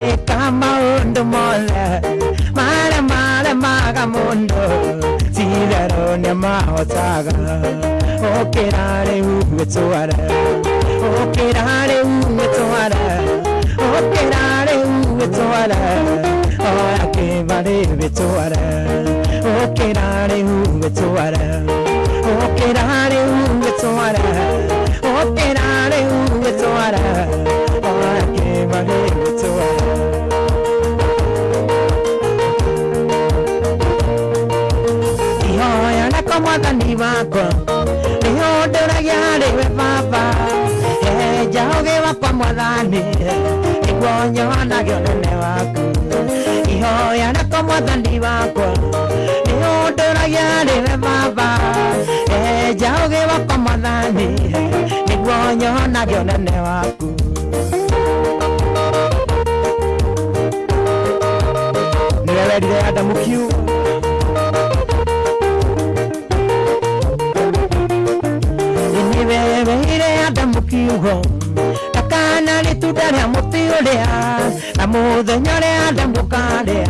Camondo molla, mara mara maga mondo, zirarone maotaga, operare umetsuara, operare umetsuara, operare umetsuara, ora che vale umetsuara, operare umetsuara, operare umetsuara, operare umetsuara, ora che vale mwathani wakwa nä å ndå ragia harä we baba njaågä wakwa mwathani nä guo nyonage nene waku. Ihoya nakwa mwathani wakwa nä å ndå ragia harä we baba njaågä wakwa mwathani nä guo nyonage å nene waku. Nä we werire andamu kiu. Kiugo ndakana rĩtunda rĩa mũtĩ ũrĩa na mũthenya ũrĩa adamu karĩa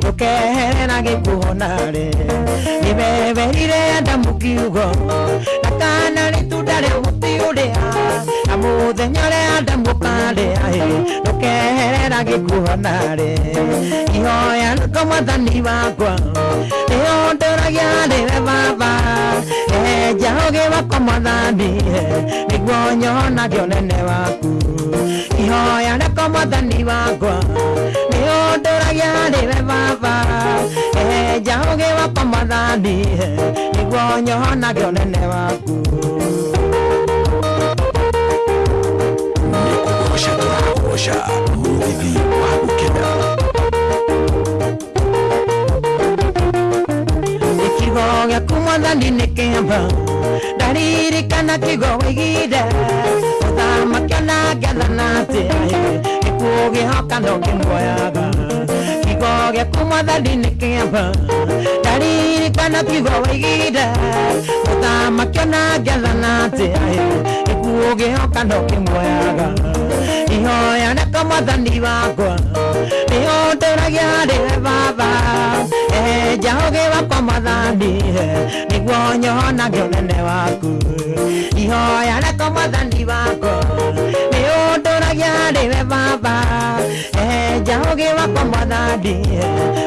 ndũkeherera gĩkuo narĩ. Niweweire adamu kiugo ndakana rĩtunda rĩa mũtĩ ũrĩa na mũthenya ũrĩa adamu karĩa ndũkeherera gĩkuo narĩ. Ihoya nako mwathani wakwa nĩngenagia ndĩre baba. Enja ũgĩwakwa mwathani nĩguo nyonage nene waku. Ihoya rĩko mwathani wakwa nĩ ũndũragia ndĩre baba enja ũgĩwakwa mwathani nĩguo nyonagio nene waku. Nĩkũgoca tũragoca mũrũgithi waku gũkena ikigo gĩaku mwathani nĩ kĩamba ndaririkana kigo wĩigire ũthamakio na ngethana atĩ gĩkuũ gĩhoka no kĩmuoyaga kigo gĩaku mwathani nĩ kĩamba ndaririkana kigo wĩigire ũthamakio na ngethana atĩ ũngĩhoka ndũkĩmwoyaga ihoya nĩko mwathani wakwa nĩo ũtũragia harĩwe baba. Ehenja ũgĩ wakwa mwathani nĩguo nyonage ũnene waku. Ihoya nĩko mwathani wakwa nĩo ũtũragia harĩwe baba. Ehenja ũgĩ wakwa mwathani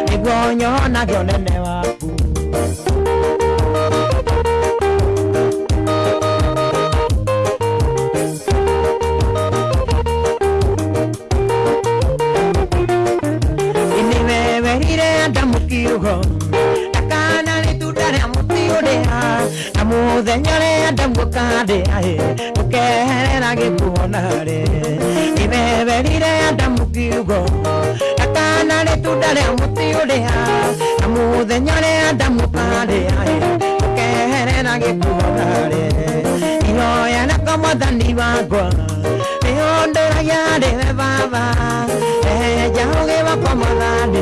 nĩguo nyonage ũnene waku. Na mũthenya ũrĩa adamu karĩa ndũkeherera gĩkuo narĩ niwewerire adamu kiugo ndakana rĩtunda rĩa mũtĩ ũrĩa na mũthenya ũrĩa adamu karĩa ndũkeherera gĩkuo narĩ ihoya nako mwathani wakwa nĩyo ndũragia rĩwe baba enja ũgĩ wakwa mwathani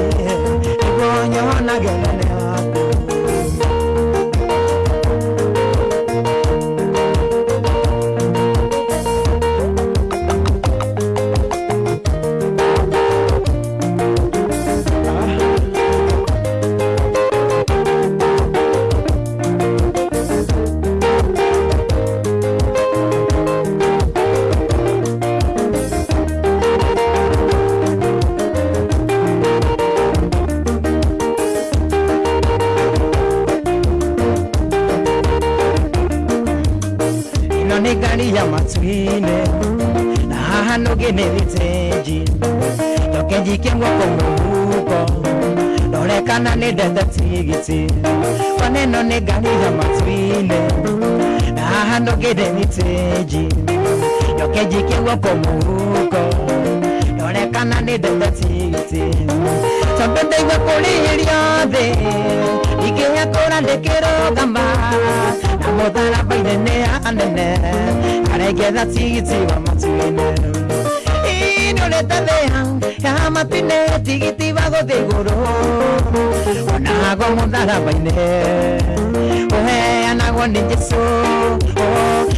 nĩguo nyonagia nĩ thitĩnji njokenji kĩguoko mũhuko ndorekana nĩ ndete tigiti. Tondũ ndaigua kũrĩhĩrio thĩ ingĩhekũra ndĩkĩrũgama na mũtharaba-inĩ nĩ anene. Arengetha wa matu-inĩ inũrĩte thĩa ya matu-inĩ tigiti wa gũthiĩ igũrũ onago mũtharaba-inĩ ũhe uheanagwo nĩ Jesũ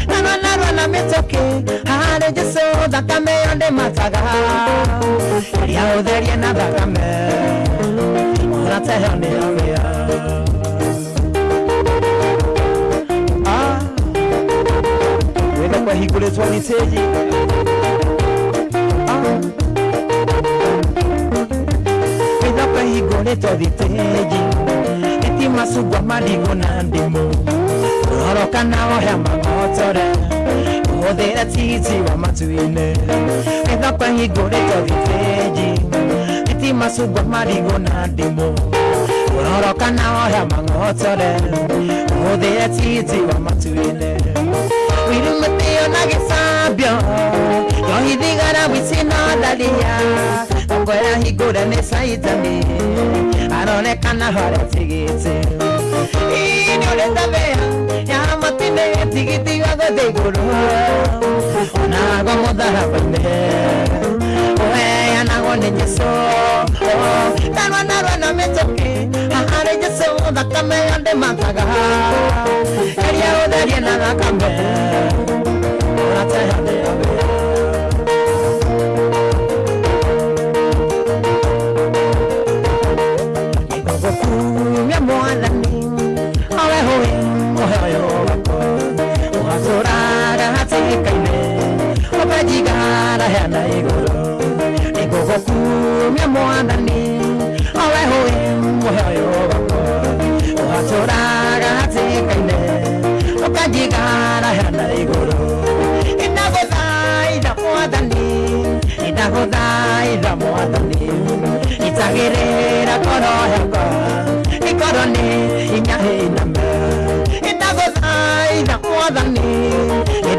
narua narua na mĩtũkĩ harĩ Jesũ thakame ĩyo ndĩmataga ĩrĩa ũtherie na thakame ũrateheo nĩyo wĩya Ah, wĩthe kwahingũrĩtwo nĩ tĩji Ah. Wĩthe kwahingũrĩtwo thitĩji ĩti macungwa marigũ na ndimũ ũroroka na ohea magotore ũhũthĩre titi wa matu-inĩ wĩthe kwahingũrĩtwo thitĩji ĩti macungwa marigũ na ndimũ ũroroka na ohea magotore ũhũthĩre titi wa matu-inĩ wirumĩtĩo na gĩcambio yohithigara wicinondaria okwera hingũre goera higuren ezaitzen di Aronek anahoretzik itzi Inoren da beha, jamatine txigiti bada deiguru Onago modara bende. Oea nago nire zo Darwa narwa na metzoki Ahare jezo dakame alde mataga. Eria odarien alakame Atzea de abe henda iguru. Igugukumia mwathani owe hui muhe ũyũ wakwa ũgatũraga hatĩkaine ũkanjigara henda iguru. Inagũthaitha mwathani inagũthaitha mwathani. Itagĩrĩra ngoro yakwa ikorwo nĩ inya hĩiname inagũthaitha mwathani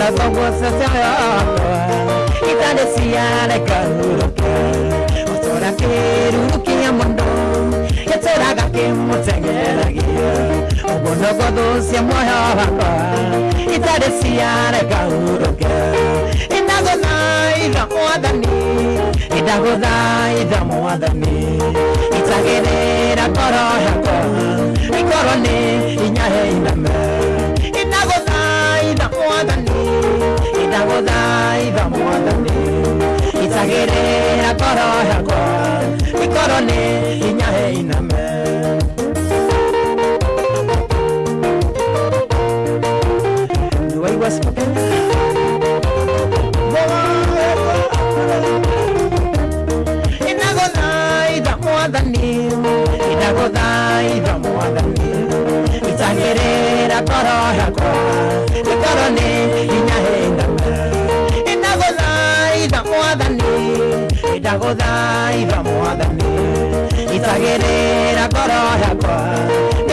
Tora ga ke mosegera gia Ola tongo se se akwa Itale siare kahuro ke Tora kiruru kia mundo Tora ga ke mosegera gia Ola godo se moya akwa Itale siare kahuro ke Indagothaitha mwathani Indagothaitha mwathani Itagĩrĩra ngoro yakwa Ikorwo nĩ hinya hĩiname Indagothaitha mwathani Itagĩrĩra ngoro yakwa Ikorwo nĩ hinya hĩiname Nĩwaigua spoken? Indagothaitha mwathani Indagothaitha mwathani Itagĩrĩra ngoro yakwa Ikorwo nĩ hinya hĩndame Indagothaitha Indagothaitha mwathani Itagĩrĩra ngoro yakwa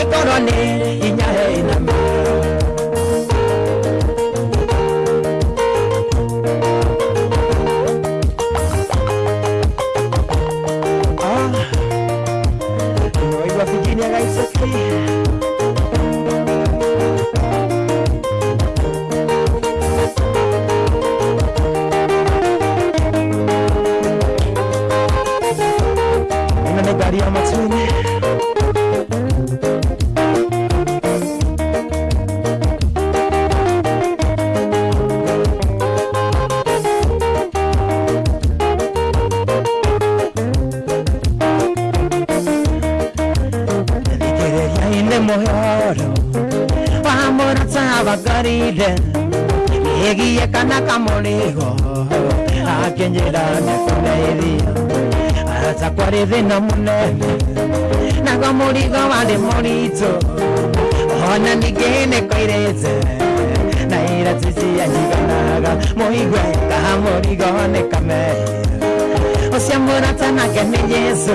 Ikorwo nĩ hinya hĩndame Ah, mevena munene nago murigo wari murizo hona nigene koireze naira tsitsi yanjiganaga muigwe kaha murigo nekame osiamburatsanake ni yesu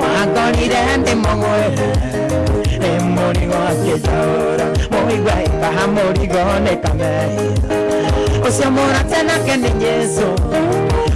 wagorire ndi mugwere ni murigo akijaura muigwe kaha murigo nekame osiamburatsanake ni yesu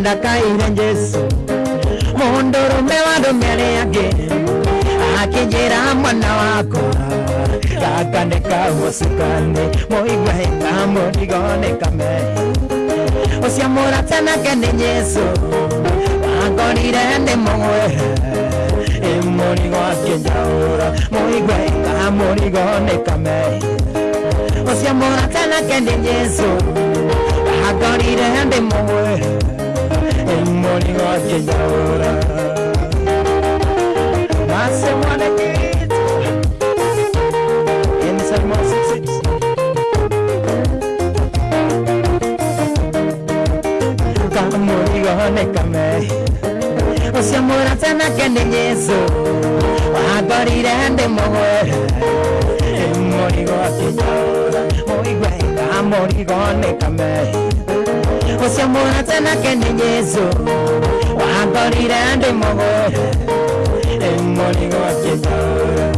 ndakaira jesu. Muhundurumbe wandumereyage akijira mwana wako. Akandekausikane moigwaika mudigonekame usiamuratanake ni yesu wakorire ni mugwera murigo akinjaura muigweka murigo nekame ucio mũratana kende jesu agorire ndĩ mũgwĩra el morning a aquella hora. Más semana que en hermoso Como digo, honecame. O sea, morazana que niñezo. Agora irán de mover. El morigo aquella hora. Muy güey, amor y. Kame Usiamura tena kende Yesu Wagorire ndi mugwere Murigo akinyora Come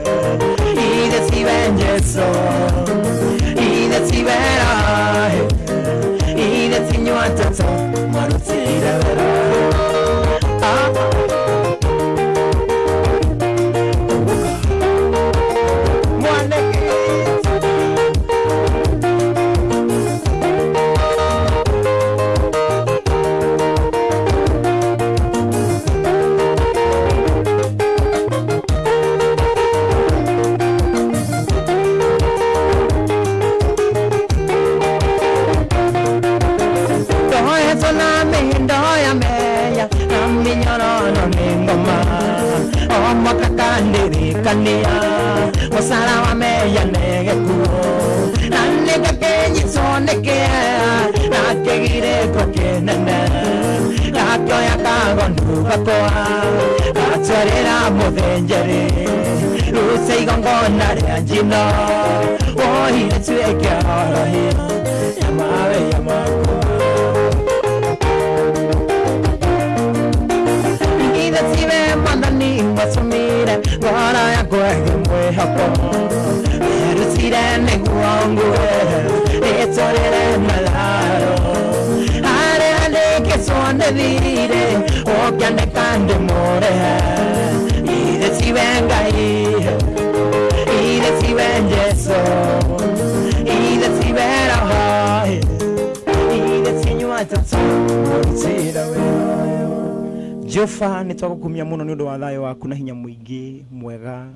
baba nä twagåkumia må no nä å ndå wa thayo waku na hinya mũingĩ mwega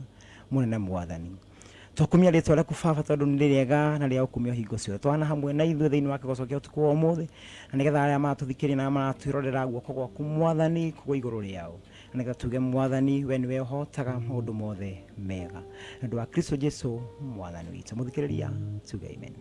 mũnene mwathani. Twakumia ritwa rĩaku baba tondũ nĩ rĩega na rĩa gũkumia hingo ciothe. Twana hamwe na ithuĩ thĩinĩ wake kigo gĩa ũtukũ wa ũmũthĩ na nĩgetha arĩa maratũthikĩria na maratwĩrorera guoko gwaku mwathani kũgwa igũrũ rĩao. Na nĩgetha tuge mwathani we nĩwe ũhotaga maũndũ mothe mega. Na ũndũ wa kristo jesu mwathani witũ. Mũthikĩrĩria tuge amen.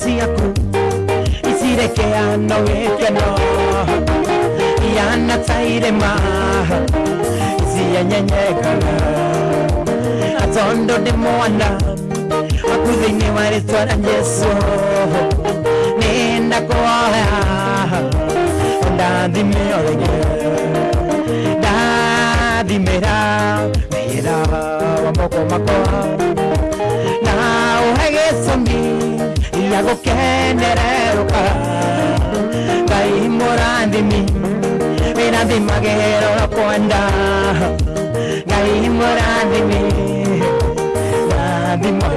Irathimo ciaku icirekeano gĩkeno ihana ta irĩma cienyenyekaga na tondũ ndĩ mwana waku thĩinĩ wa rĩtwa rĩa jesu nĩ ndakuoya ndathime o rĩngĩ ndathimĩra wĩra wa moko makwa gĩa gũkenererũka ngai mũrathimi wĩrathimagĩra ũrĩa kwenda ngai mũrathimi rathimo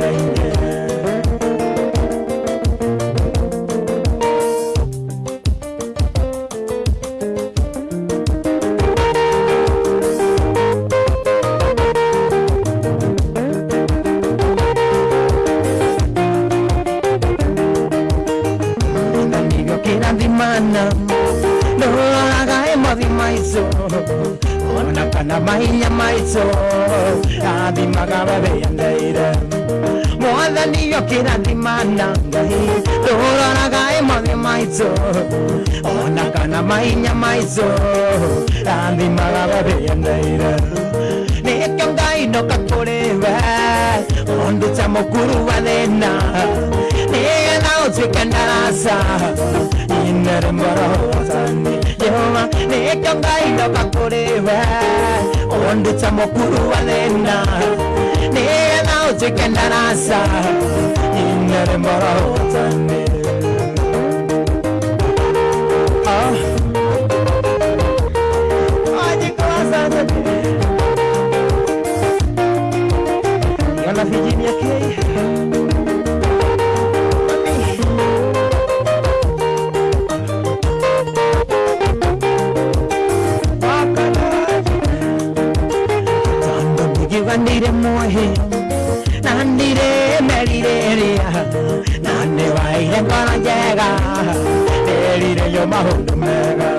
kana mainya maiso nathima babeyandaire mwathani okira thimanangai ndũroragai mothe maiso ona kana mainya maiso nathima babeyandaire nĩkĩo ngai ndoka kũrĩ we ũndũ ta mũkuru wa thĩna. Nĩgetha ũtuĩke ndaraca inere moro watani nĩkĩo ngai ndoka kũrĩ we onduta mũkuru wa thĩna nĩgetha ũtuĩke ndaraca inere. Ajikuasante. Yana Virginia. nandire mohe nandire melireria nande vaire kona jega elire yo mahondo mega.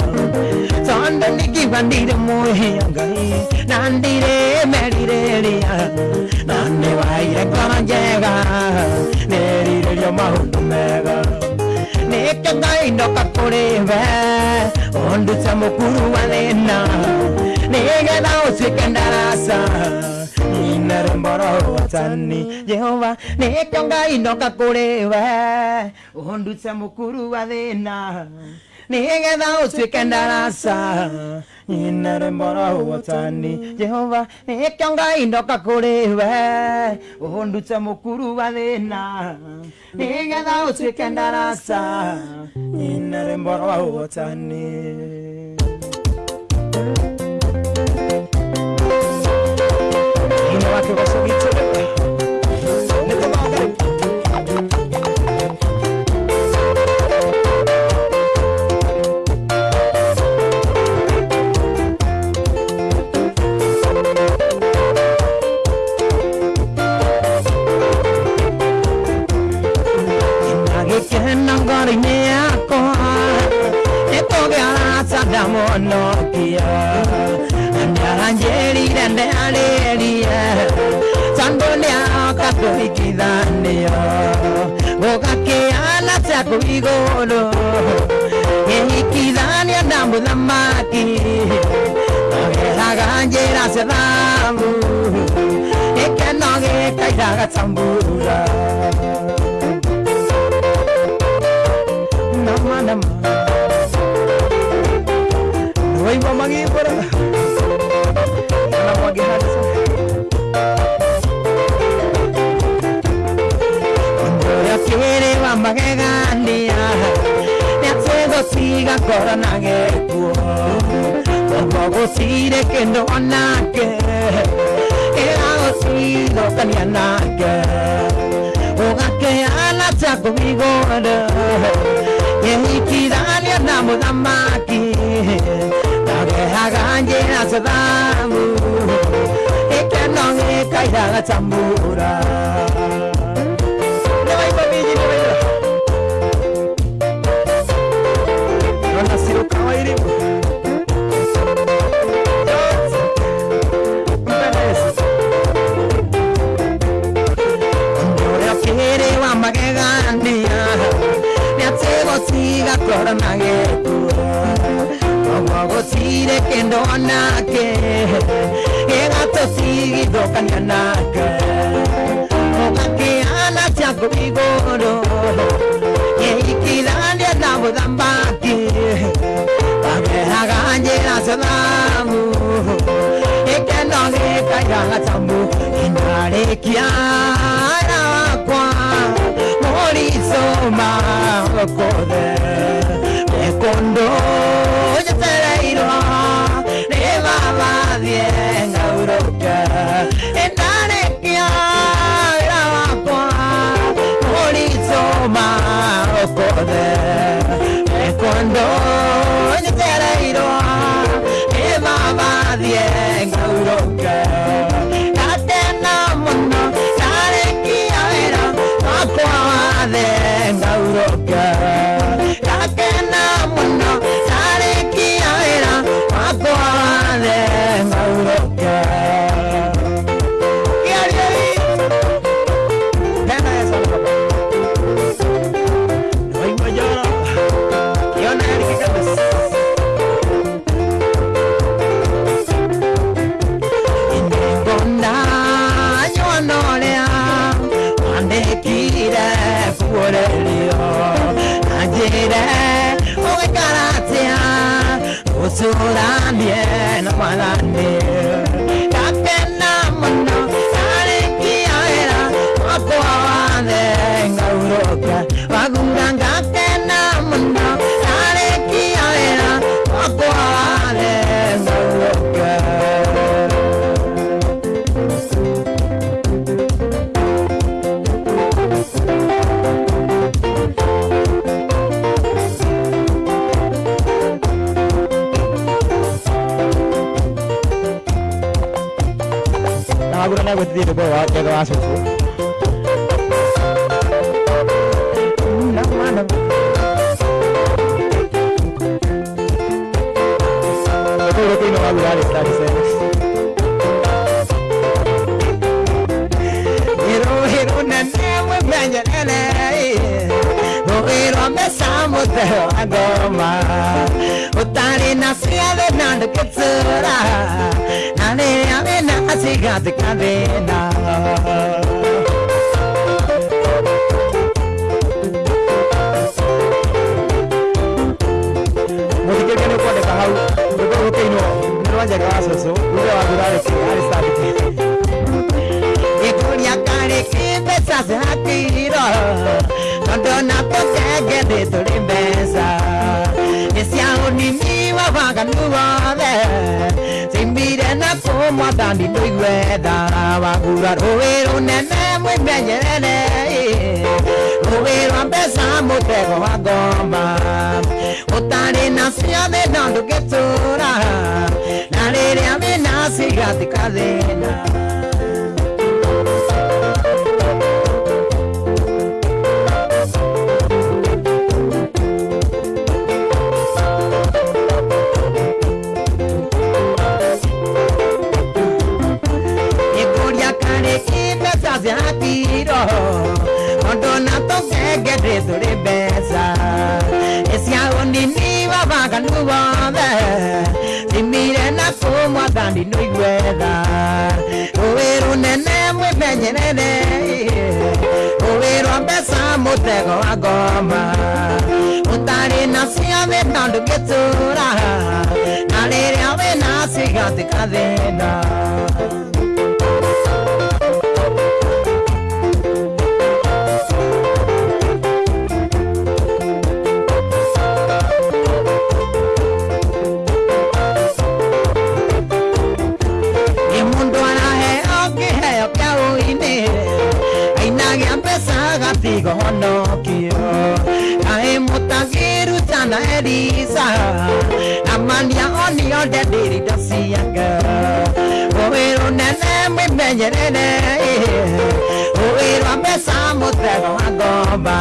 Sonde niki vandire mohe angai nandire melireria nande vaire kona jega elire yo mahondo mega. Nekangai ndokakoreve ondutsa mukuru wanena nege naosikendalasa meromboro watani. Jehova niko ngai ndoka kuri we. Undute mukuru wa thina nigetha utuike ndarasa nyina remboro watani. Jehova niko ngai ndoka kuri we. Undute mukuru wa thina nigetha utuike ndarasa nyina remboro watani. thank you 我跟他说。Gogakeana chakuigoro gĩhikithania na mũthamaki ageraga njĩra cia thamu gĩkeno gĩkairaga tambura. Nama nama 인디야. 내가 시가 걸어나게 부어 보고 시대 끈도 안 나게 에라고 시도 다니 나게. 오가게 알아차 고미고를. 예이 기다려 나무 담마기. 나게 하간지 나서 다무. 에게 너의 가이다가 잠부라 nĩatigũtiga koro na gĩkuo koguo gũtirĩ kĩndũ onake gĩgatũtigithũkania nake ũgakĩana ciaku igũrũ gĩikithania na mũthamaki agehaga njĩra cia thamu gĩkeno gĩkairaga tamu inarĩkia ara wakwa rizoma okode ekondo yetereirwa niba bathie ngauroke endarekia wira wakwa murizoma okode ekondo yetereirwa niba bathie ngauroke wĩra wakwa wathe ngaurũke gakena mũno karĩkia wĩra ũcũranie na mwathani gakena mũno karĩkia wĩra wakwa wathe ngaurũka wagura ngakena di bawah ke kelas itu nak mana itu lebih nggak berani tadi saya hero hero nanti mau banyak nih hero hero bersama teragama ngoma å tarä na ciathe na ndå kä tura na rä rä a wä na cigathä ka thä na må thikä rä nä å kwandä ka hau rå rå kä inwo nä rwanjega wa cåcå rä wa thurarä arä gikuria kariki mbeca cirakiro tondå na tũkenge thĩ tũrĩ mbeca nĩ cia ũnini wa waganu wothe cimbire na kũmwathani ndũigwetha wagura rũĩ rũnene mwĩmenyerere rũĩ rwa mbeca mũtego wa ngoma ũtarĩ na ciothe no ndũngĩtũra na rĩrĩa wĩna cigathika thĩna bantu bothe thimire na cumwa thandi no igwetha rũĩ rũnene mwĩmenyerere rũĩ rwa mbeca mũtego wa ngoma. Ũtarĩ nacio thĩ tondũ ngĩtũra na rĩrĩa wĩnacio igathĩka thĩna na mania oni onde ndirito nene rũĩ rũnene mwĩmenyerere rũĩ rwa mbeca mũtego wa ngomba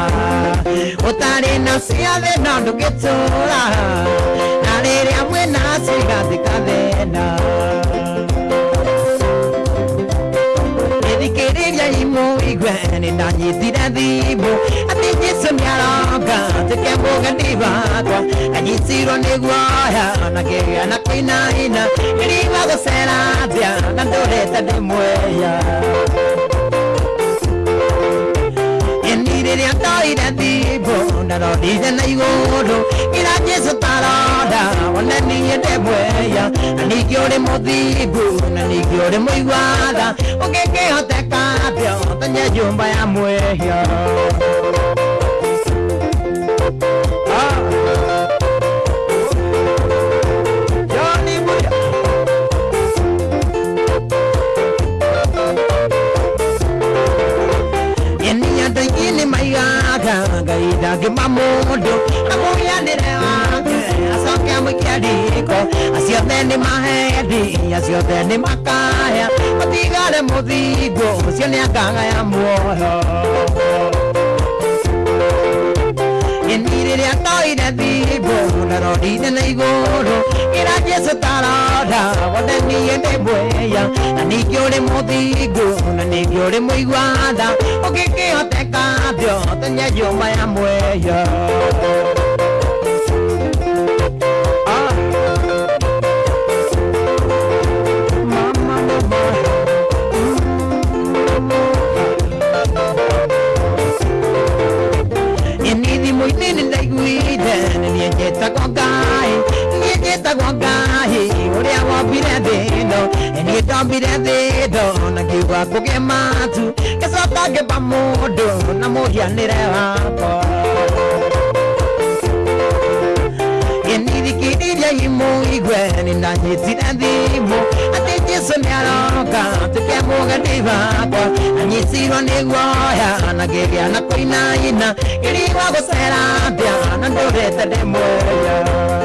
ũtarĩ na ciothe no ndũgĩtũra na rĩrĩa mwĩna cigathĩ kathĩna guoya na na kũinaina iriwa gũcera thĩa na Ni ndoire thimũ ndarorire na taroda wone niĩ ndĩ mweya na ningĩ ũrĩ mũthingu na ningĩ ũrĩ mũigwatha. Ũngĩkĩhoteka atĩa ũtonye nyũmba ya Ah. Mũndũ amũhianĩre wake acoke amũikia riko aciothe nĩ mahendi aciothe nĩ makaya ũtigare mũthingu ũcio nĩ akagaya muoyo Eni rĩrĩa ndoire thimũ ndarorire na igũrũ ĩra jesu taroda wothe niĩ ndĩ mweya na ningĩ ũrĩ mũthingu na ningĩ ũrĩ mũigwatha ũngĩkĩhoteka thĩ ũtonye nyũmba ya mweya nĩ ndaiguire nĩ niĩ njĩtagwo ngai. Niĩ njĩtagwo ngai ũrĩa wombire thĩ ĩno niĩ ndombire thĩ ĩno na ngiuga kũgĩe matu. Ngĩcoka ngĩmba mũndũ na mũhianĩre wakwa. Nithikĩrĩria imũ igwe nĩ somearoka tukemugenĩ wakwa anyitiro nĩ guoya na ngĩgĩa na kũinaina. Ngĩrigwo gũcera mbĩa na ndũrĩte ndĩ mũoya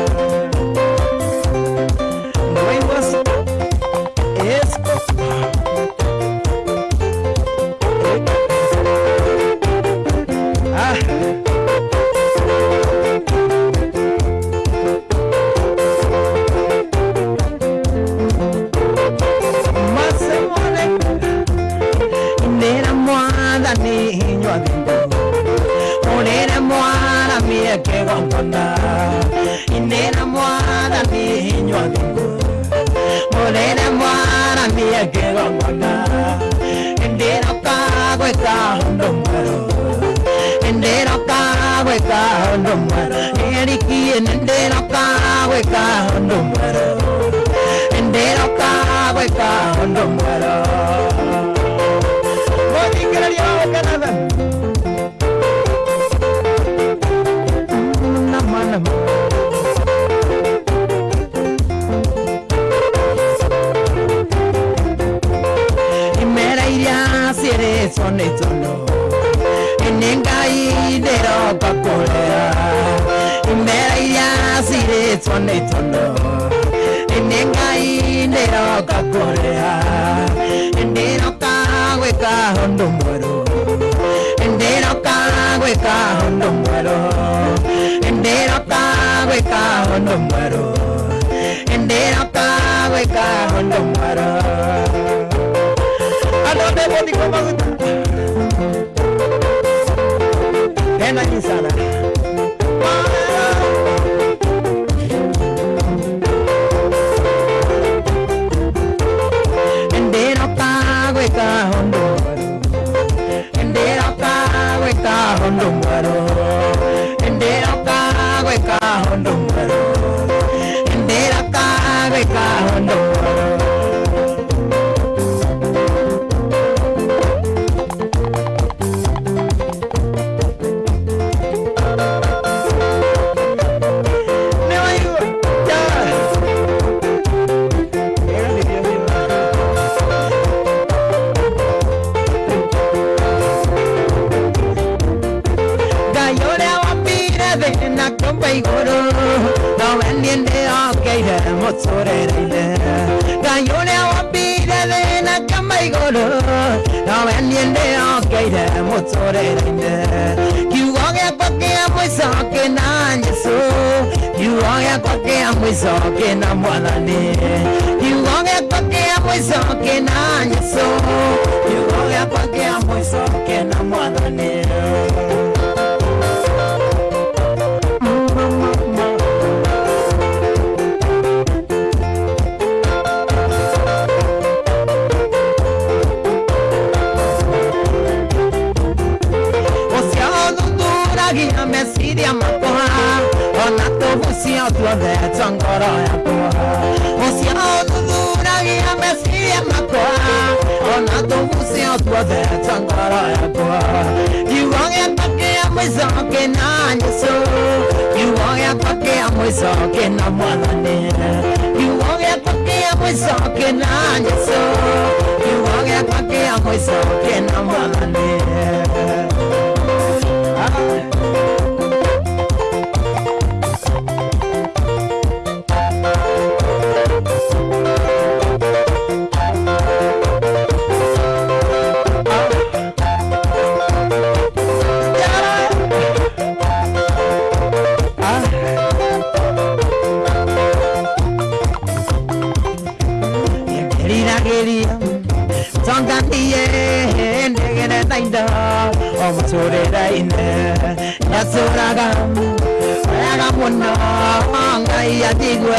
Omo sore raine Yasuraga Oyaga muna Anga iya tigwe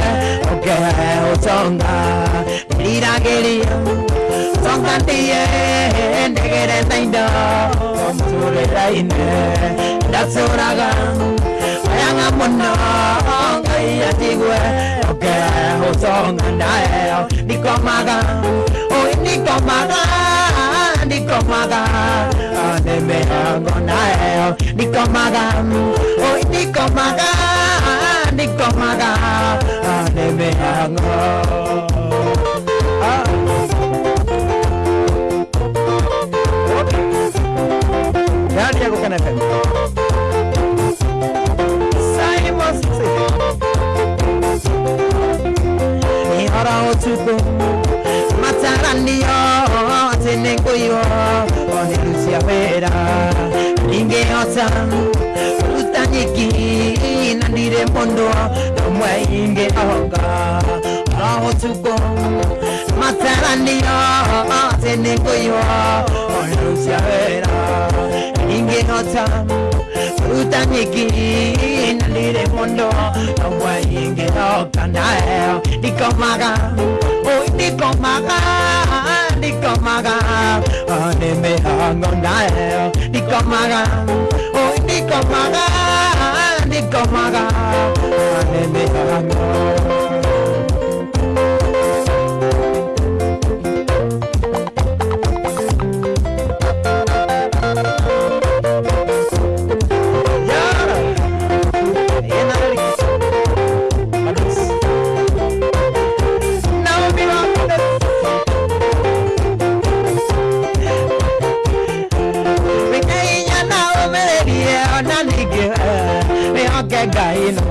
Oke o tonga Gerira geria Tonga tiye Negere tainda Omo sore raine Yasuraga Oyaga muna Anga iya tigwe Oke o tonga Nae Nikomaga. Oh nikomaga Nikomaga Aneme agonae Nikomaga Oh nikomaga Nikomaga Aneme ago Ah Gani yako kana FM Simon City ihora otuko oh, mataranio tenengoyo onilucia wera ingeota oh, rutanyiki nandire mondo nomwe ingeoga ora oh, otuko mataranio tenengoyo onilucia wera ingeota rutanyiki nandire mondo nomwe ingeoga nae dikomaga oi dikomaga ki hari ode mamwe tagirira yehova he mahe ala yamo hari ode mamwe tagirira yehova he mahe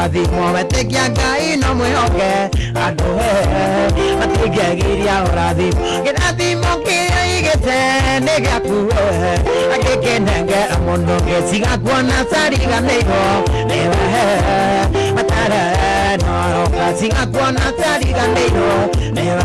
Adi, muévete que acá y no me joque. He matigegiria horathimo betekia ngai no mwihoke andu he matigegiria horathimo kirathimo kiria igite nĩ gĩaku agĩkenengera mũno gĩciga kuona cariganĩirwo nĩwe matare noroka ciga kuona cariganĩirwo nĩwe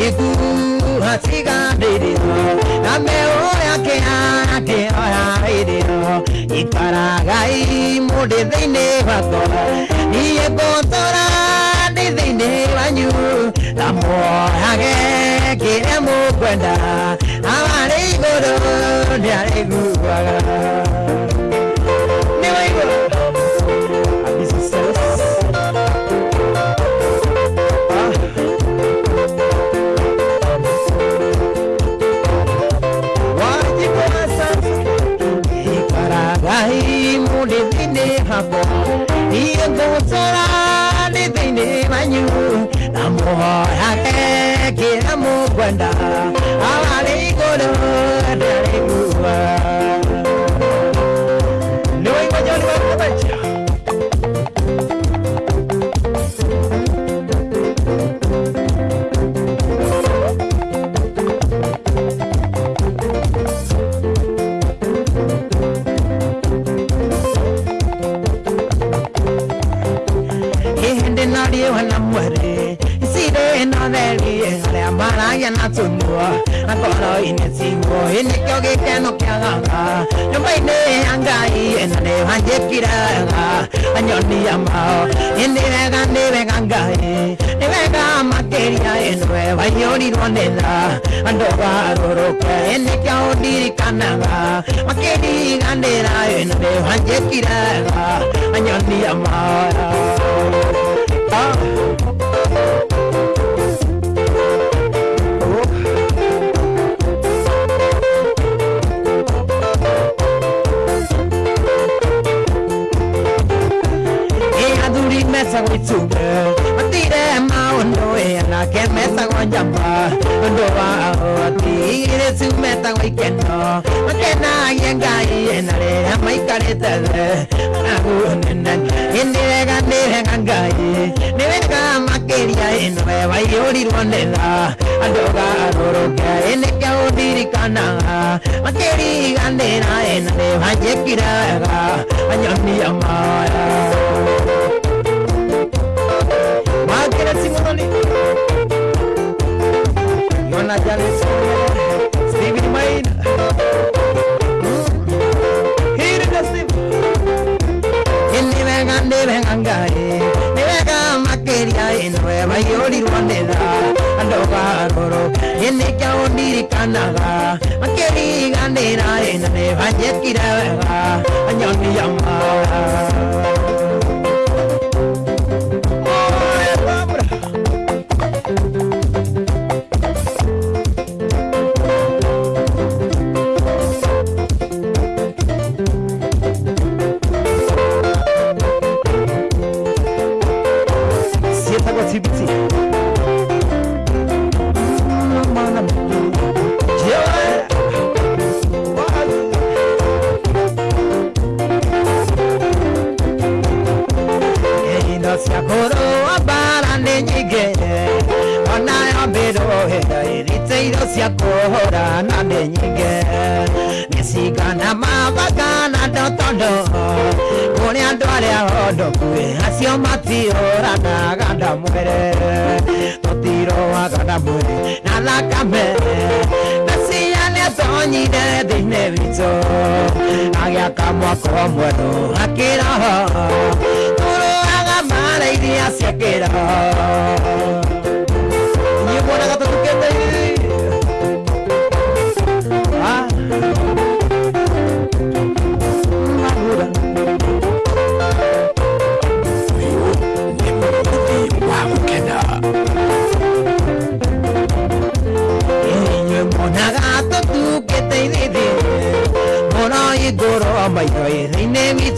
Mo digu hasiga dire Na me o ya ke a ke o ya ire Ikara gai mo de deine bako Iye kontora de deine banyu La kira mo gwanda Awale goro dare amara ya na tunua Akoro ine singo Ine kyo ge keno kya ganga Nyumba ine angai Ena ne hanje kira ga Anyoni amao Ine vega ne vega ngai Ne vega makeria Enwe vayori rwanela Ando va roro ke Ine kya odiri kananga Makeri gandera Ene ne hanje mesa go itsume atire maondo e na ke mesa go jamba. Ndo wa atire su meta go ikeno makena yenga i na le mai kare tele. Agu nena indire ga ndire ganga i ne venga makeria eno e vai ori rwandela ando ga roro ke ene ke odiri kana makeri gandera ena le vajekira ga anyoni amara Máquina kusoni yona jalisone stevin maina hiridasib inivega ndivegangaye nivega makeria inreva yolirwanela andogaroro inikyawondirikanaga makeriganira inaneva nyekirevega anyoniyama como esto aquí no, tú no hagas mala idea si es que no.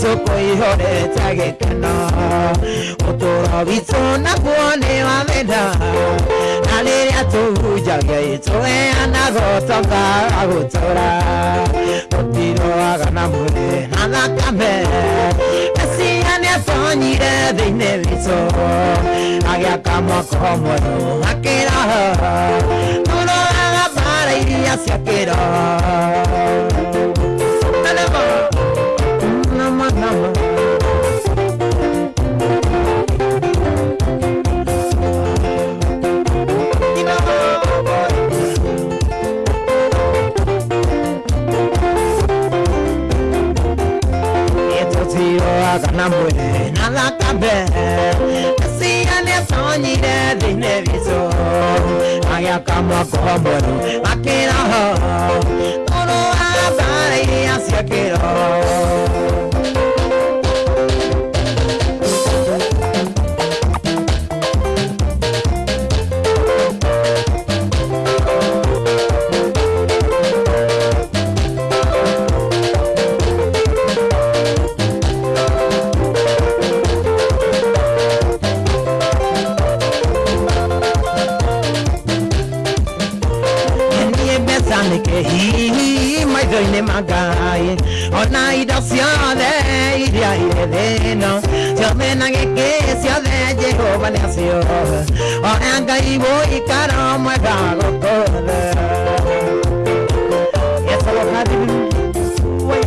Ĩthĩ-inĩ witũ kũihũrĩte gĩkeno ũtũũro witũ naguo nĩ wa wenda na rĩrĩa tũhunjagia tũheanaga ũtonga wa gũtũũra tũtiroaga na mwĩrĩ na thakame mesia nĩ atonyire thĩinĩ witũ agĩaka mwako mwerũ akĩraha tũroaga mbara iria cia na mwĩrĩ na thĩinĩ witũ. Agĩaka mwako mwerũ akĩroho tũrũaga mbara iria cia kĩroho niĩ gũkũ thĩ Yes, I will have you. Wait.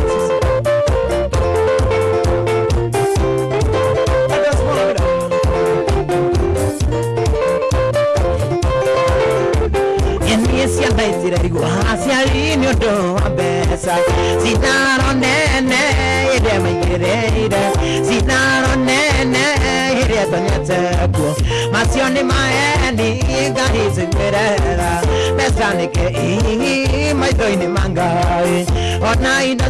I just want to- Yeni ciana itirigwo aciari nĩ ũndũ wa mbeca cinaro nene maigĩrĩire cinaro nene ĩrĩa tonyete kuo macio nĩ maeni ngai cigwĩrera mbeca nĩ kĩi maitho-inĩ ma ngai ona indo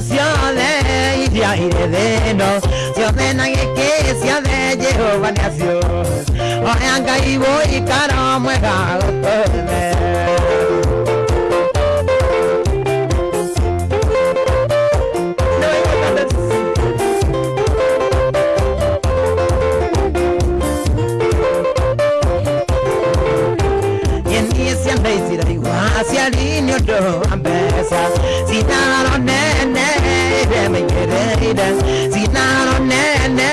mbeca cinaro nene ĩrĩa maigĩrĩire cinaro nene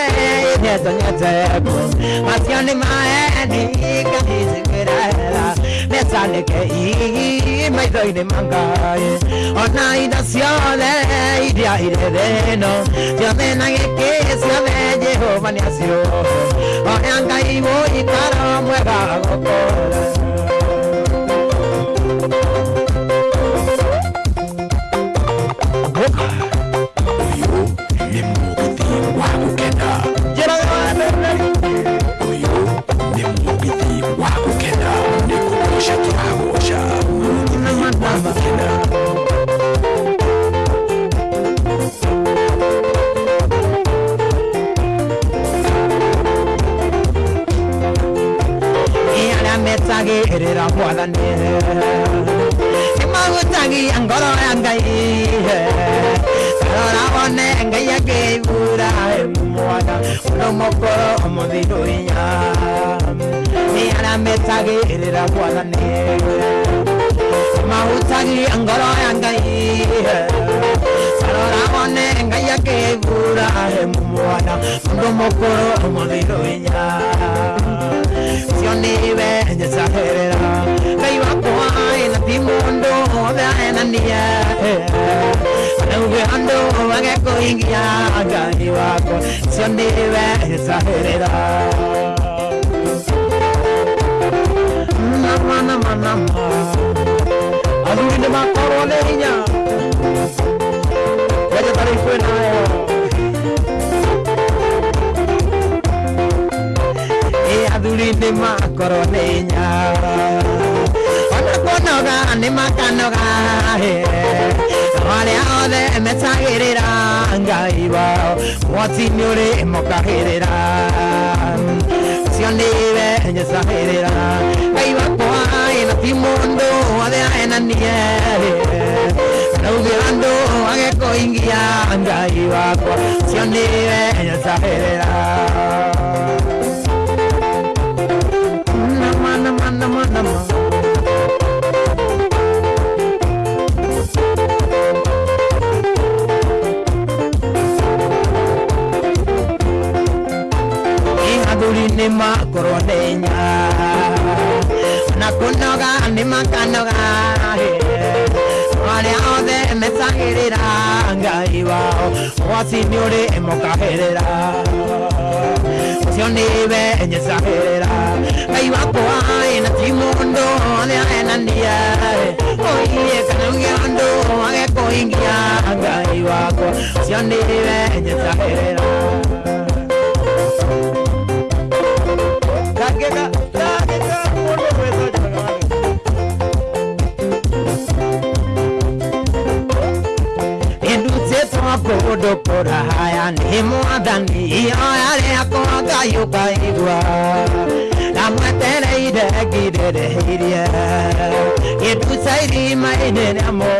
ĩrĩa tonyete kuo macio nĩ maeni ngai cigĩrera mbeca nĩ kĩi maitho-inĩ ma ngai ona indo ciothe iria irĩ thĩ ĩno ciothe na gĩkĩ ciothe jehova nĩ acio oya ngai wũikaro mwega gũkũra Ũyũ arĩa metagĩrĩra mwathani nĩmagũtagia ngoro ya ngai tarora wone ngai akĩihura mwana ũndũ mũkũrũ mũthithũ inya nĩ arĩa metagĩrĩra mwathani mahutagia ngoro ya. Ngai tarora wone ngai akĩihura mwana ũndũ mũkũrũ mũthithũ inya cio nĩwe njecagĩrĩra ngai wakwa na ti mũndũ wothe ahenania nauge andũ magekũhingia ngai wakwa cio nĩwe njecagĩrĩra nama nama nama athuri nĩ makorwo nĩ hinya weja tarĩ kwĩnayo athuri nĩ makorwo nĩ hinya ona kũnoga nĩ makanoga arĩa othe metagĩrĩra ngai wao mwoti nĩ ũrĩ mokagĩrĩra. Cio nĩwe nyecagĩrĩra ngai wakwa na ti mũndũ wothe ahenanie nauge andũ agekũ ingia ngai athuri nĩ makorwo nya. Na kũnoga nĩ makanoga arĩa othe mecagĩrĩra ngai wao waci nĩ ũrĩ mũkahĩrĩra ũcio nĩwe nyecagĩrĩra ngai wakwa na ti mũndũ ũrĩa enania oiye kana gĩondo age kũhingia ngai wakwa ũcio nĩwe nyecagĩrĩra furaha yani mwadhani iyo yale akoga yukaidwa. Namweteleire girerehirie gĩtucairimainĩrĩamo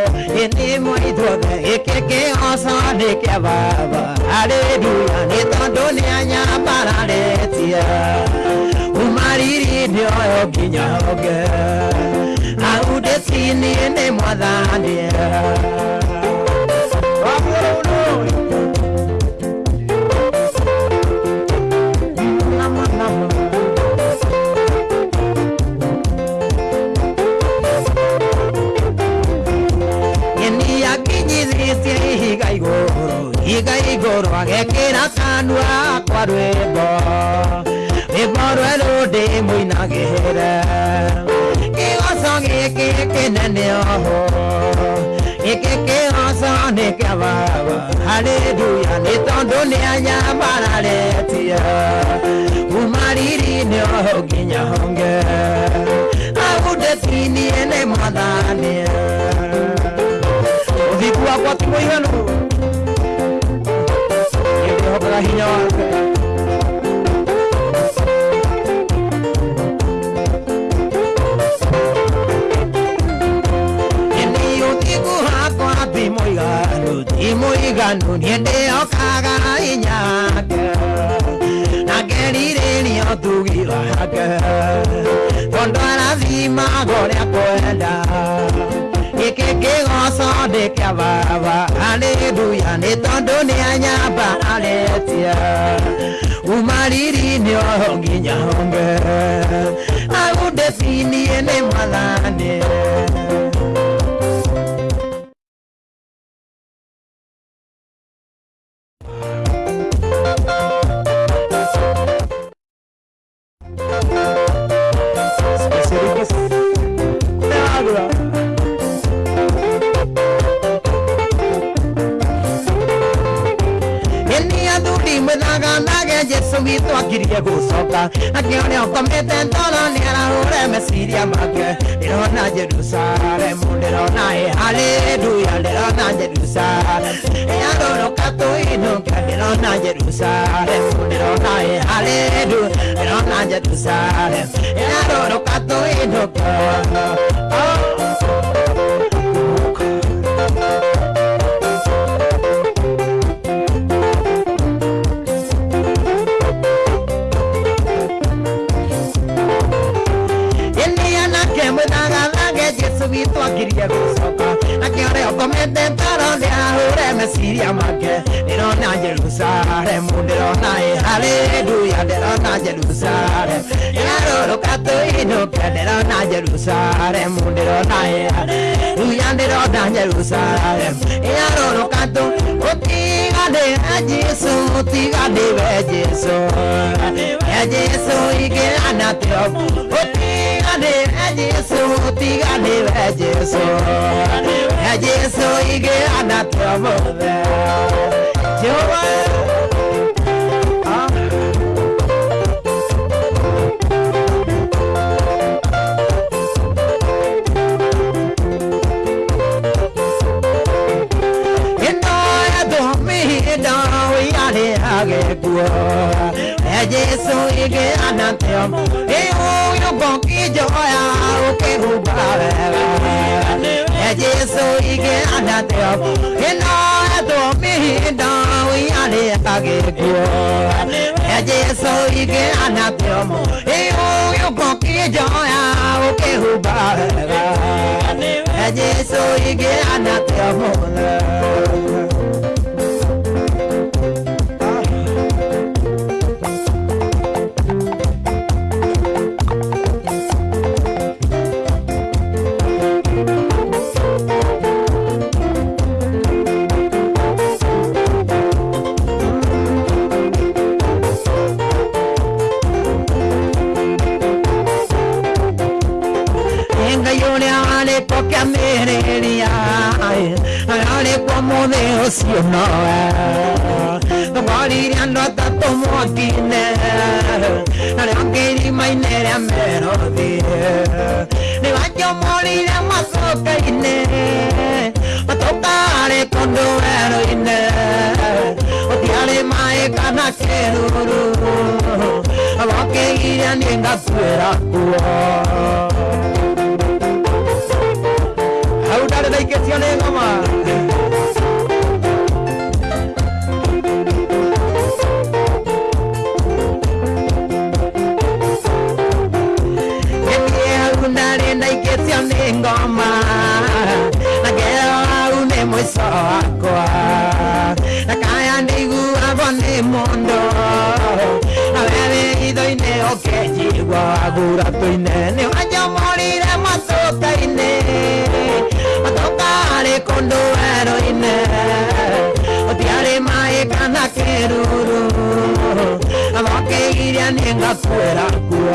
ĩnĩmwaithuothe gĩkĩ kĩoco nĩ kĩa baba. Arĩnduya nĩ tondũ nĩanyambararĩtie umariri ndĩoyo nginya honge hau ndĩcini nĩ mwathanie kira sanwa kwa rwimbo rwimbo rwerundi muinagire kigoco giki kinene oho giki kigoco nä kä baba haleluya nä tondå nä anyambararetie kuma riri-inä oho nginya honge agundecinie nä mwathani å thiku wakwa ti må iganu mũiganu niĩ ndĩhokaga hinya wake na ngerirĩria ũtugi wake tondũ arathimaga ũrĩa kwenda gĩkĩ kĩgoco nĩ kĩa baba haleluya nĩ tondũ nĩ anyamba arĩtia umariri nĩ oho nginya honge au ndĩcinie nĩ mwathani Eni gũcoka akĩone ũkomete toro nĩ arahũre meciria make ndĩrona Jerusalemu ndĩrona ĩ haleluya ndĩrona Jerusalemu ĩarũrũka tũinũke ndĩrona Jerusalemu ndĩrona ĩ haleluya ndĩrona Jerusalemu ĩarũrũka tũinũke Eni ahũre meciria make ĩ haleluya ndĩrona Jerusalemu ĩrarũrũka tũinũke ndĩrona Jerusalemu ndĩrona ĩ haleluya ndĩrona Jerusalemu ĩrarũrũka tũ Jesu ũtiganĩre Jesu ya Jesu ingĩana tĩo ganiwe Jesu tiganiwe Jesu Jesu ige anatomothe Jehova Hãy subscribe cho kênh Ghiền Mì Gõ Để không bỏ lỡ những video hấp dẫn Jehova Ah. agekuo e jesu ingĩanatio ĩ ũyũ ngũkĩnjoya ũkĩhumba wega Jesu ike anateo Ino eto mihindo Uyale age kuo Jesu ike anateo Iyo yuko kijoya Uke hubarega Jesu ike anateo Ngayone lo sì o no non moriranno a tanto muotine non è neanche rimanere a melodie ne voglio morire ma so carine ma toccare con eroine odiare mai canacchero ma che irani in gasuera tua Audare da icazione mamma. Ngoma. Na kera une mwiso wakwa. Na kaya ndigu abone mondo. Na wewe idoine okejigwa agura toine. Ni wanya morire masoka ine. Matokare kondo heroine. Otiare mae kana keruru. Amake iria nenga fuera kuo.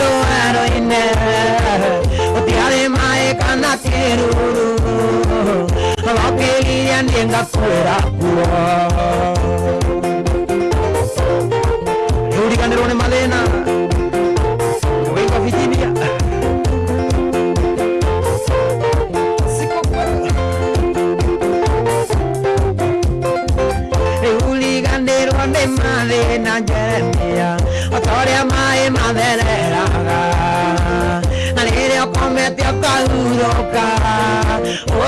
doero inne o tiare mae kana teruru wakilian enga kuera kuwa Yudi kanderone malena Wenga fitibia Yudi kanderone malena jeremia ya mae madele yoka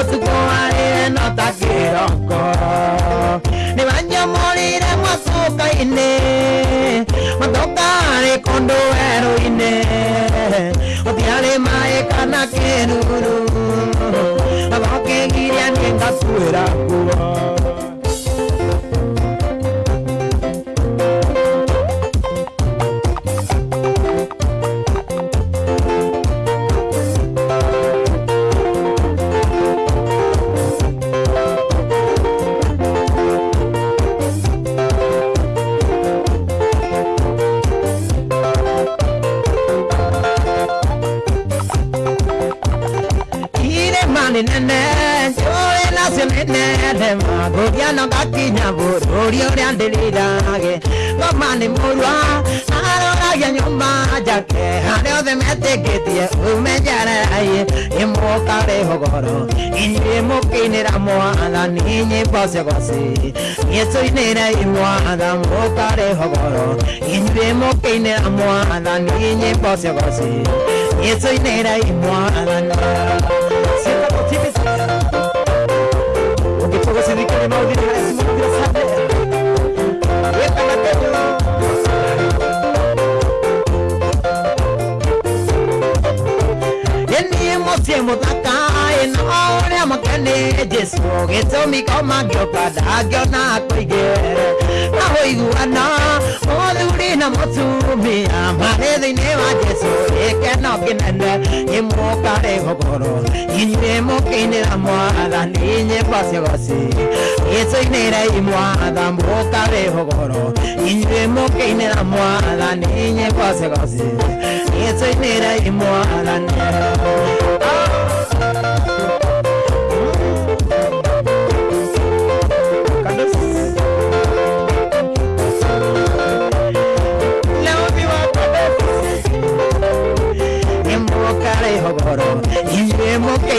usiku walire nota kiroko nivanyamulire mwasuka-ini matokari kundu weru-ini utiari mai kana kinuru avokigirya ningakuira kuo. Re. Inye mo ke ne ra mo ala ni nye pa se go si. Ye so ne ra i mo ala mo ka re ho goro. Inye mo ke mo ala ni nye pa se go si. Ye so i mo ala na. Sienta por ti Porque todo se in on em kene Just walk? It to me come and go Pada gyo na koige Na hoi guana Moduri na motu mi Amare dine wa jesu Eke no ginene Imo kare hokoro Inye mo kine la moada Ninye pasya gosi Eso inera imoada Mo de hokoro Inye mo kine la moada Ninye pasya gosi Eso inera imoada Ninye pasya gosi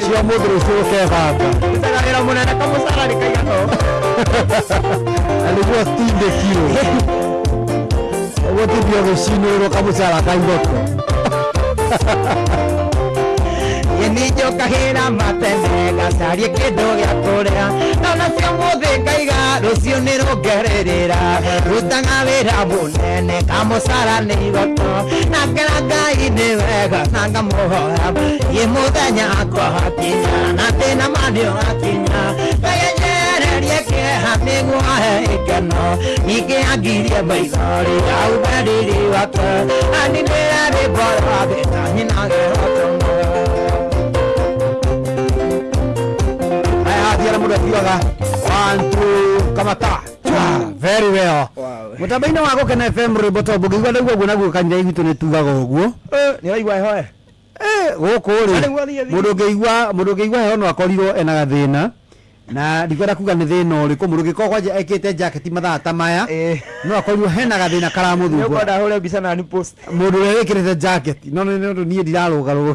sio mudru sio sehaba utalagera munene kamusarari kaigano alijua stinde kilo wote bia gushinurwo kamusara kaigoko Niño cajera matenega Sarie kidogo gya kurira Ndona cia umuthi ngaiga rucio ni rungeririra rutaga wira munene kamucara ni igoto nakena ngai ni wega na ngamuhoya ye muthenya akohakinya na thina mani ũrakinya ngai anyererie kĩeha nĩguo ahe ikeno ningĩ angirie maithori auberiri wake aninĩre rĩmbo rwagĩta nyinagĩhotomo ayathiara må ndå akiugaga kamata very well. Må tambo-inä wa gå kena fm rwä mboto mbå ngä igua ndaigua guo naguo kanitha igwitå nä tugaga å guo nä raigua hehoe gå kå rä må ndå ngä igua må ndå ngä igua heho no akorirwo ena gathä na na ndikwenda kuga nä thä na å rä kå må ndå ngä korwo kwanja ekä te jaketi mathaa ta maya Ĩĩ. no akorirwo hena gathä na karamå post må ndå å rä a wä kä rä te jaketi no nä å ndå niä ndirarå garå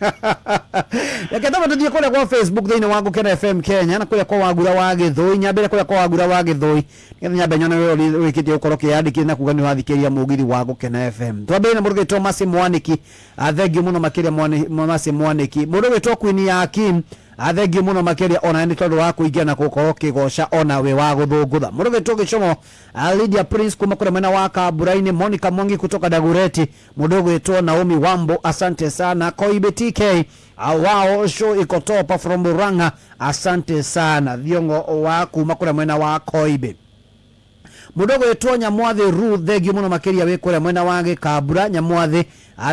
reke tå thiä kå rä a kwa facebook thä inä wa kena fm kenya na kå rä a kwa wagura wa gä thå i nyambä re kå rä a kwa wagura wa gä thå i nä getha nyambe nyone we rä kä tie gå korwo kä yandä kä na kuga nä wathikä ria må githi wa ngå kena fm twambä na må ndå gä two macä mwanä ki athengio må no makä ria macä mwanä ki må ndå gä two kwini ya kim athengio muno makiria ona ni tondu wa kuingia na gukorwo kigoca ona we wa guthungutha murugitu gicomo Lydia Prince kuma kuria mwena wa Kamburaini Monica Mwangi kutoka Dagureti. Mundu gwitwo Naomi Wambo asante sana. Koibe TK wao show ikotopa from Murang'a asante sana. Thiongo wa kuma kuria mwena wa Koibe mundu gwitwo Nyamwathi Ruth thengio muno makiria wi kuria mwena wa Gikambura Nyamwathi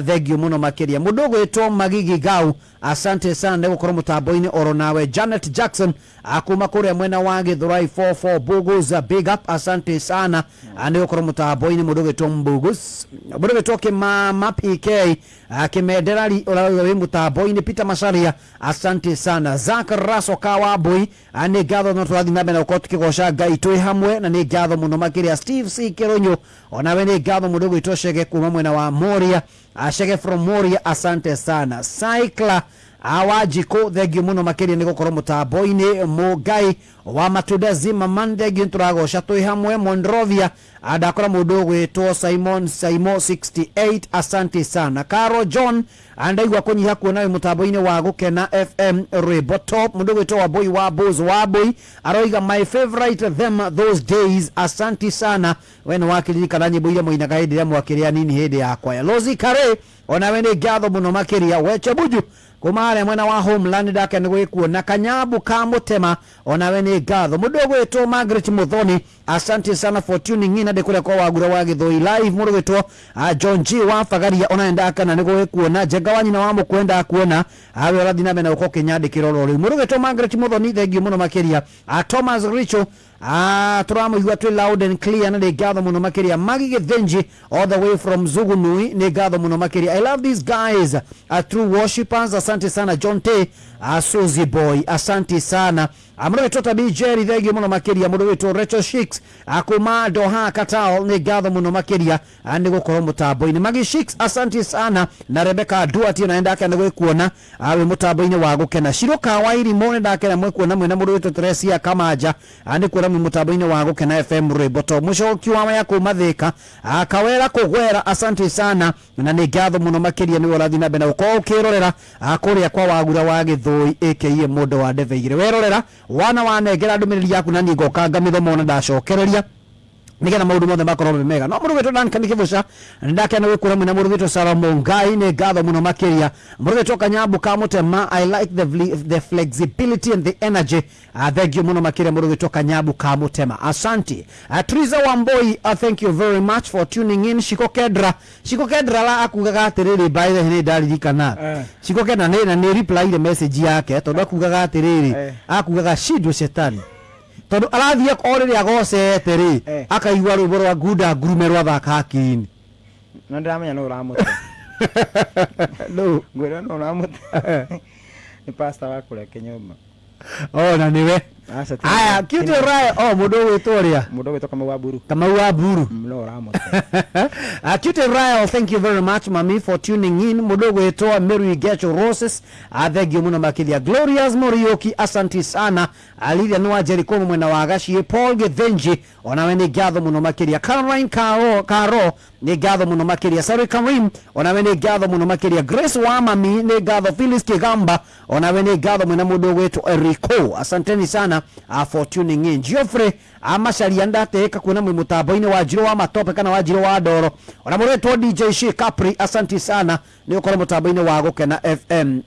thengio muno makiria mudogo eto magigi gau. Asante sana nego gukorwo taboine oronawe janet jackson. Akuma kuria mwena wa githurai 44 bugus big up. Asante sana ni gukorwo mutambo-ini. Mundu ugwitwo mbugus. Mundu ugwitwo kimama pk kimenderari uraria olawe mutambo-ini. Peter macharia. Asante sana. Zak raso kawambui ni ngatho no nabe na mbere gukorwo tukigoca ngai hamwe. Na ni gado muno makiria steve c. Kironyo onawe ni gado mudogo ugwitwo shege kuma mwena wa moria acege from moria asante sana awa njikå thengiå må no makä ria nä gå korwo må tambo-inä må ngai wa matunda zima man thengiå nä tå ragoca twä hamwe monrovia. Andakora må ndå å gwä two simon simo 68 asante sana. Caro john andaigua kå nyiha kuona wä må tambo-inä wa gå kena fm rwä top. Må ndå gwä two wambåi wa bos wambåi aroiga my favorite them those days asante sana. We nä wakäririkana nyä mbo iria mwainaga hä ndä ä rä a mwakä rä anini hä ndä ya kwaya. Lozi kare onawe nä ngatho må no makä ria weche kuma harĩa mwena wa homeland ndake nĩ gwĩkuona kanyambu ka mutema onawe nĩ ngatho. Mũndũ ũgwĩtwo margaret muthoni asante sana for tuning in ade kuria kwa wagura wa githoi live. Murugitwo John G. wa fagaria ona enda kana ni gwikuona jenga wanyi na wamu kwenda kuona awe rathi na mena uko kinyandi kiroro riu murugitwo Margaret Muthoni thengiu muno makiria Thomas Richo Ah, turamuigua twä loud and clear na nä ngatho må no makä ria all the way from zugunui nä ngatho må no i love these guys uh, true worshippers. Asante sana john t. Uh, suzy boy asante sana amurowetto tabi jeri thengio muno makiria murowetto recho shicks akuma doha katao ni ngatho muno makiria ni gukorwo mutambo-ini. Magi shicks asanti sana. Na rebeka duati na ndake ni gwikuona. Awe mutambo-ini wa gukena. Shiruka wa irimo ni ndakena mwikuona mwina murowetto teresia kamanja ni kuona mwi mutambo-ini wa gukena fm reboto to mucoki wa maya kuma thika akawera kugwera asanti sana. Na ni ngatho muno makiria ni warathi na mbere na gukorwo ukirorera kuria kwa wagura wa githui aka mundu wa ndeve igire werorera wana wanengera ndumä rä ri yaku na ningoka ngamä thoma ona ndacokereria nigetha maundu mothe makorwo me mega. No murugitwo Duncan Kibuca ndakena gwikura mwina murugitwo Salomo Ngai ni ngatho muno makiria murugitwo Kanyambu ka Mutema I like the, the flexibility and the energy. Uh, thank you muno makiria murugitwo Kanyambu ka Mutema asante. Ah, uh, Triza Wamboi uh, ah, thank you very much for tuning in. Shiko Kedra Shiko Kedra la akugaga atiriri by the way ndaririkana eh. Shiko Kedra ni na ni reply the message yake tondu akugaga atiriri eh. akugaga shidwe shetani tondå arathiä kor rä rä a agocete rä eh. akaigua rå rwimbo rwa ngunda ngurume rwa thaka hakiri no ndiramenya no uramuta no ngwira no uramuta eh. ni pastor wakure kinyumba ona oh, niwe aya kitu rae o mundu gwitwo ria mudo ũgwĩtwo kama waburu kama waburu no ũramũte uh, cute thank you very much mami for tuning in. Mundu gwitwo meru Gecho Roses. A thank you muno makithia Glorious Morioki. Asanti sana. Aliria ni wa Jericho mwena wa gacie Paul Gethenji onawe ni ngatho muno makiria Caroline Karo Karo ni ngatho muno makiria Sari Karim onawe ni ngatho muno makiria Grace wa mami ni ngatho Phyllis Kigamba onawe ni ngatho mwena mundu gwitwo eriko asanteni sana uh, for tuning in Geoffrey amacaria ndatĩĩka kuona mwĩ mũtambo-inĩ wa njiro wa matope kana wa njiro wa ndoro. Ona muretwo dj capri asanti sana ni ũkorwo mutabo ine wa gũkena fm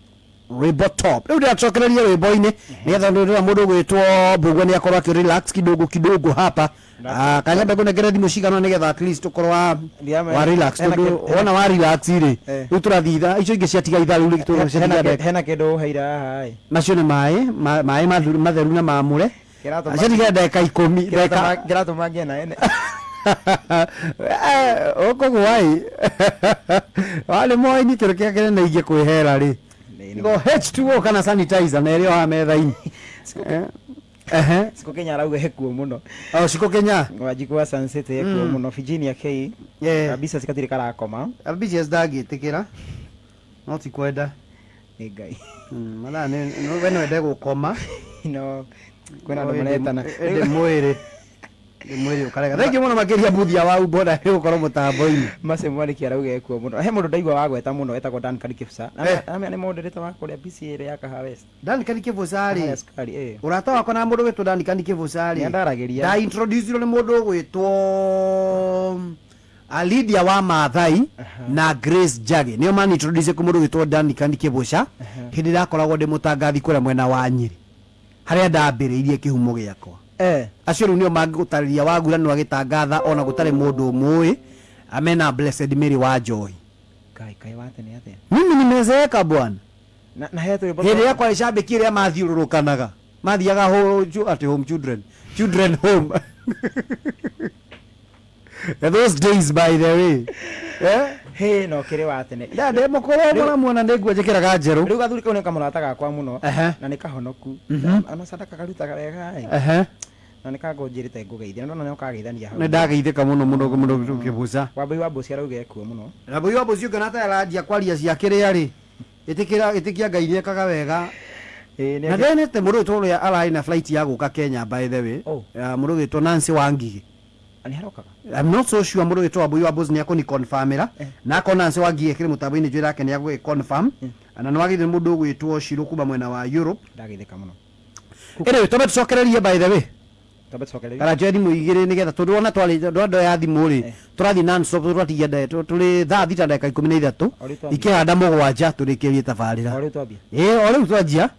rwimbo top. Riu ndiracokereria rwimbo-ini mhm. nigetha rira mundu ugwitwo mbugua ni akorwo aki relax kidogo kidogo hapa. Ah, Kanyambe ngũnengere thimũ cigana nigetha at least ũkorwo wa wa relax tondũ wona wa relax rĩ eh. rĩu tũrathiĩ itha icio ingĩ ciatiga itha rĩu hena kĩndũ heira hai haha macio nĩ maĩ maĩ matheru na mamũre. Ciatiga ndagĩka deka kĩratũma mangi na ene. Eh, Ũkũgwa wale warĩ moĩ nitũrĩkĩakĩre kene naige kwĩhera ri go h2o kana sanitizer na ĩrĩ o haha metha-inĩ Eh, Siko Kenya arauga hekuo muno. Oh, Ciko kenya? Wanjiku wa sunset hekuo Mm. mũno Virginia K. Yeah. kabisa cikatirĩ karakoma. Ambicious ndangĩtĩkĩra no ti kwenda. Nĩ ngai. Mm, mathaa we no ende gũkoma no kwĩna andũ maretana ndĩ mwĩrĩ nä mwä rä å karega må no makä ria mbuthia wau mbona gå korwo må tambo-inä må no he må ndå ndaigua wagweta må no etagwo nä maå rä te rä a ya kahawes rä å rata wakwa na må ndå two rä ria nä må ndå gwä two alidia wa mathai na grace jage. Nio manintroduce kå må ndå two hä ndä ndakoragwo ndä må tangathi kå rä mwena wa nyärä harä a ndambä rä irie kä humo gä akwa eh acio rä u nä o no agitangatha ona gutari mundu agä amena blessed mary wa njohi kai kai wate ni atia mimi nimezeeka bwana. Na, na hetu bodo hili yakwa ishabiki ile mathiururukanaga mathiaga ho at home children children home. Those days by the way? Yeah? hey no wa mwana mwana nä nguo njä kä raga njerå rä u gathuri kau nä kamå rata gakwa må no na nä kahonoku ona sadaka na nä kanga njä rä te ngå geithia ndona nä å kageithania hau. Nä ndageithä må no må no må kä mbå wa mbå ci arauga ekuo må no wambåi wa mbå ci å ngä na tayaraanjia kwaria ciakä rä a rä ä tä kia ngai nä ekaga wega. Na ndene te må rå tå rä a ararä na flight ya gå ka kenya by the way. Må rå gä two nancy wa ngigä I'm not so sure mũrũ wĩtwa mbũi wa Bosnia ni akũni confirm ra eh. na akona nse wa ngie kĩrĩ mũtambo-inĩ njwĩra yake nĩ agwĩ confirm eh. na nĩ wagĩrĩire mũndũ ũgwĩtwo Shiro kuma mwena wa Europe. Ndagĩthĩka mũno. Ĩrĩ tũbe tũcokererie by the way kana njoe thimå igä nä getha tondå ona ndå ya thimå rä tårathiä natåratigia tå rä thaa thita ndagä ka na ithatå ikä handa må gwanja tå o rä u twanjia.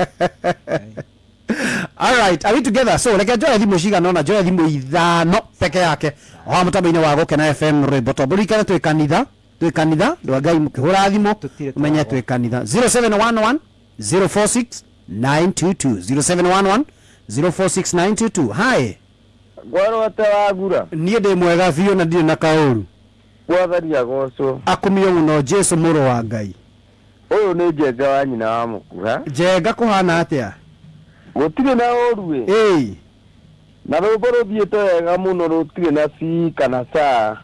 Alright, are we together? So, reke njoe thimå cigana ona njoe thimå ithano peke yake. O ha må tambo-inä wa gå fm rwä mbo tondå rikane kanitha twä kanitha ndå ngai må kä hå ra thimå kanitha. 0711 046 922 0711 046922 hae. Ngwarwate wagura niä ndä mwega biå na ndirä na kaåru gwathani agocwo må no jesu muro wa ngai. Å yå nä njenga wa nyina wa mukuha njenga kuhana atia gutirä na åru ä na rå mbo rå thiä te wega må no rå tirä na ci kana ca.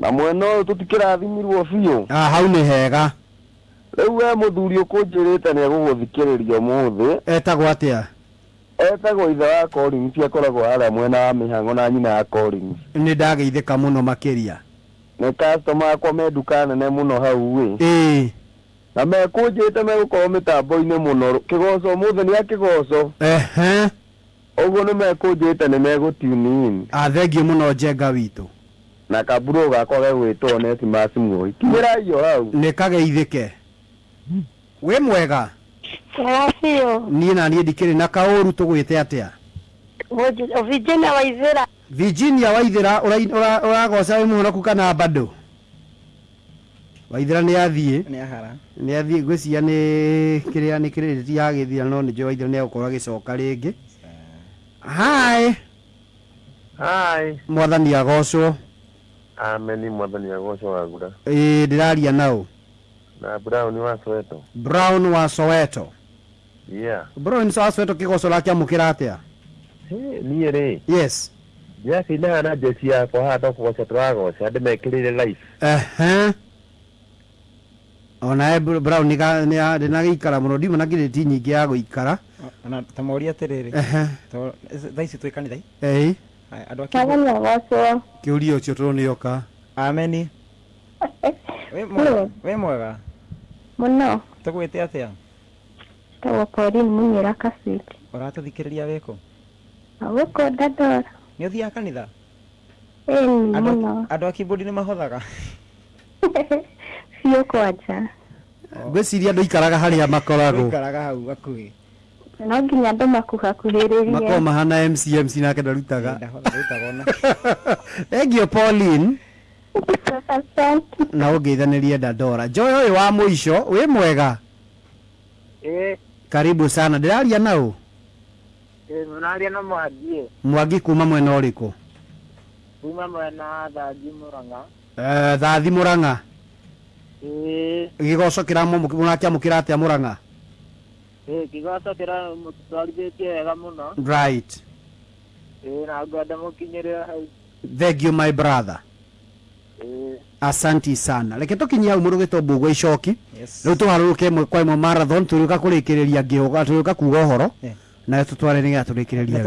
Na mwena å yå tå tikä rathimirwo biå hau nä hega. Rä u we må thuri å kå njä rä te nä egå gå thikä rä ria må thä etagwo atä a etagwo ithe wa Collins akoragwo harĩa mwena wa mĩhang'o na nyina ya Collins nĩ ndageithĩka mũno makĩria. Nĩ customer akwa me nduka nene mũno hau ĩ. Ĩĩ. Na mekũnjĩte megũkorwo mĩtambo-inĩ mũno. Kĩgoco ũmũthĩ nĩ akĩgoco ehe. Ũguo nĩ mekũnjĩte nĩ megũtuni athengiũ mũno njenga witũ. Na kaburo gakwa gegwĩtwo neti macimuoi kinyĩra iyo hau. Nĩ kageithĩke wĩ mwega? Wega biũ niĩ na niĩ ndikĩrĩ na kaũru tũgwĩte atĩa? Virginia Waithĩra virginia waithĩra ũragoca wĩ mũhonoku kana bado? Waithĩra nĩ athiĩ nĩ ahara nĩ athiĩ ngwĩciria nĩ kĩrĩa nĩ kĩrĩrĩti ya gĩthira no ra nä waithĩra nĩ agä agĩcoka rĩngĩ. Hi. Hai mwathani agocwo. Ameni mwathani agocwo wagura. Ĩĩ ndĩraria nau na Brown wa Soweto. Brown wa Soweto. Yeah. Brown wa Soweto kigoco rakä amå kä ra atä a niä rä yes. Ndäracainaga na njeci yakwa haha no kågoca tå ragoca andä mekä rä re ehe. Onae brown ndä na gä ikara må no ndiuma na ngirä ti nyingä ya gå ikara ta moria atä rä rä thaa ici twä kanithai ä kä å ria å cio tå rå nä oka ameni wä mwega muno. Tugwite atia tagwo Pauline Munyira Kasiti uratuthikiriria wiko awiko ndandora nä å thiaga kanitha andå a kibodi nä mahothaga biå kwanja. Oh. Ngwä ciria andå ikaraga harä a makoragwoikaraga hau hakuhä no nginya andå makuhakuhä rä ria makoragwo mahana mcmc nake ndarutaga. Engio pauline na ũngeithanĩrie dandora joy ũyũ wa mũico wĩ mwega? karibu sana. Ndĩraria na ũ? ndĩraria na mwangi mwangi kuma mwena ũrĩkũ? Kuma mwena thangi mũrang'a. Eh, thathi mũrang'a? ĩĩ gĩgoco kĩramũkĩra atĩa mũrang'a? gĩgoco kĩra mũtwarithĩtie wega mũno. Right. ĩĩ na ngwenda mũkinyĩrĩra hau. Thengiũ my brother asanti sana. Reke tũkinyie hau mũrũgĩtwo mbũgwa icoki. Yes. rĩu tũharũrũke ĩmwe kwa ĩmwe marathon tũrĩũka kũrĩkĩrĩria ngĩũga tũrĩũka kuga ũhoro. Nayo tũtware nĩgetha nĩ tũrĩkĩrĩrie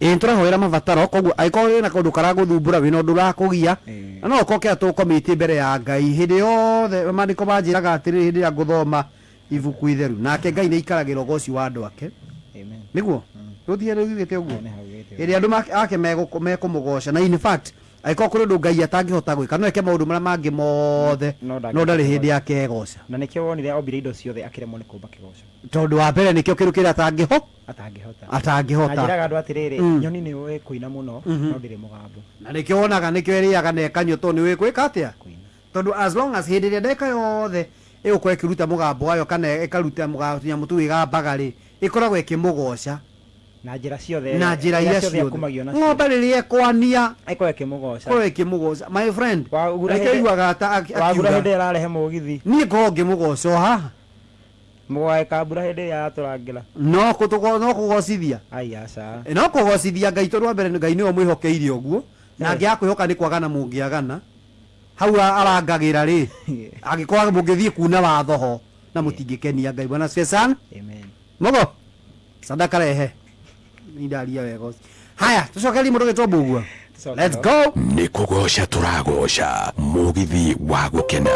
ĩĩ tũrahoera mabataro. Koguo angĩkorwo wĩna kaũndũ karagũthumbũra wĩna ũndũ ũrakũgia na no ũkoke tũkomĩtie mbere ya ngai. Hĩndĩ yothe mandĩko manjĩraga atĩrĩ hĩndĩ ĩrĩa ngũthoma ibuku itheru. Nake ngai nĩ ikaragĩra ũgoci wa andũ ake. Amen. Nĩguo? Rũthiĩ rũgĩte ũguo? Hĩndĩ andũ ake mekũmũgoca na in fact angĩkorwo kũrĩ ũndũ ngai atangĩhota gwĩka no eke maũndũ marĩa mangĩ mothe. No ndarĩ hĩndĩ gwĩka. yake egoca na nĩkĩo wonire ombire indo ciothe akĩremwo nĩ kũmba kĩgoco tondũ wa mbere nĩkĩo kĩrũ kĩrĩa atangĩho atangĩhota. atangĩhota. Anjĩraga andũ atĩrĩrĩ Mm. nyoni nĩ ũĩ kũina mũno no ndĩrĩ mũgambo. Na nĩkĩo wonaga nĩkĩo ĩrĩaga na ĩkanyua tondũ nĩ wĩkwĩka atĩa? Kũina. Tondũ as long as hĩndĩ ĩrĩa ndeka yothe ĩgũkorwo ĩkĩruta mũgambo wayo kana ĩkaruta tũnyamũ tũu ĩgambaga rĩ ĩkoragwo ĩkĩmũgoca na njä ra ciothe na njä ra iria ciothe ng'ombe rä rä ekwania ekorwo ä kä må goca korwo ä kä må goca my friend reke iguaga ta wagura hä ndä ä ya rarehe må githi niä ngorwo ngä må goca o haha. Mwae kambura hä ndä ä ya yatå rangä ra no kå gocithia no kå gocithia eh, ngai tondå wa mbere ngai nä we mwä hokeire å guo na ngä akwä hoka nä kwagana må ngä agana hau arangagä ra rä angä korwo må ngä thiä kuna wathoho na må tingä kenia ngai bwana mogo sadaka rehe idali yawe yakoze haya tucoke rimwe tuge twabugua let's go. Nikugosha turagosha mugithi wa gukena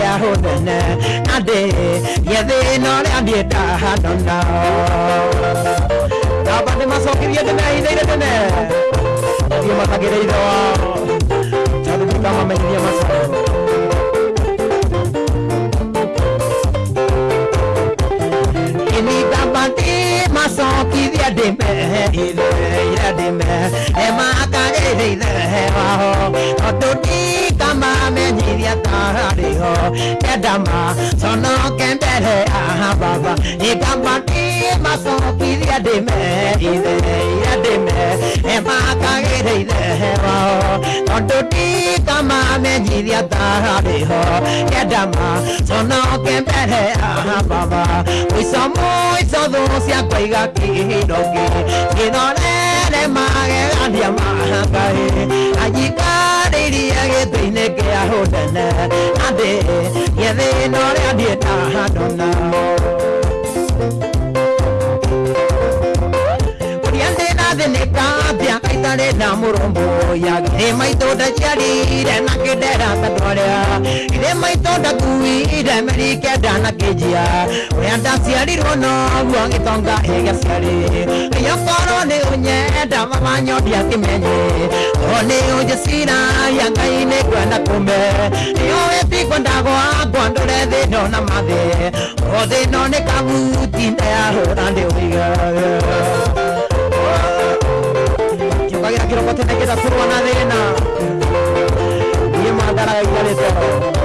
ya hodene ade yede nore ade ta hadonda dabade masokir yede na ho otu iria tahari ho edama sono kembere aha baba igamba ti maso piria de me ide ya de me e ma ka gere ide ho tonto ti kama me iria tahari ho edama sono kembere aha baba uisomo isodo sia kwaiga ki dogi kinore ne ma ge andia ma ka e ajika mahangai anyikarĩirie gĩtĩ-inĩ kĩa hũnene andĩ gĩthĩna ũrĩa ndiĩtahadona kuria ndĩna thĩnĩka mbia itarĩ na mũrũmbũya irĩma itũnda ciarire na kĩndera tandwarĩa irĩma itũnda kuire merikenda na kĩnjia ũrĩa ndaciarirwo noguo gĩtonga ĩgĩciarĩ ĩyokorwo nĩ ũnyenda mamanyodia kĩmenye o nĩ ũnjĩciragia ngai nĩ kwenda kũme nĩũĩ kwenda gwakwa ndũre thĩno na mathĩ o thĩno nĩ kabuti ndeyahũra micro tiene que dar turbo a arena. Y es más,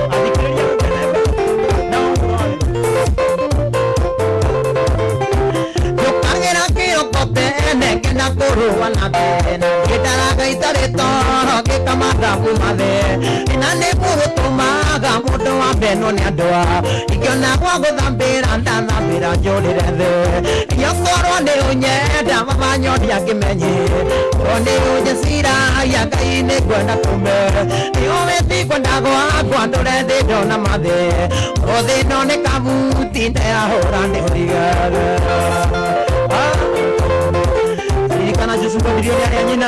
tene ngina kũrũa na thĩna ngĩndaraga itarĩ toro ngĩkamanda kuma thĩ na nĩ gũgũtũmaga mũndũ wa mbeno nĩ andũ a ingĩona gwa gũthambĩra ndanambĩra njũrĩre thĩ nyokorwo nĩ ũnyenda mamanyodia ngĩmenye o nĩ ũnjĩciragia ngai nĩ kwenda kume. Nĩũwĩti kwenda gwakwa ndũre thĩndo anajijumba miliyoni ya nyina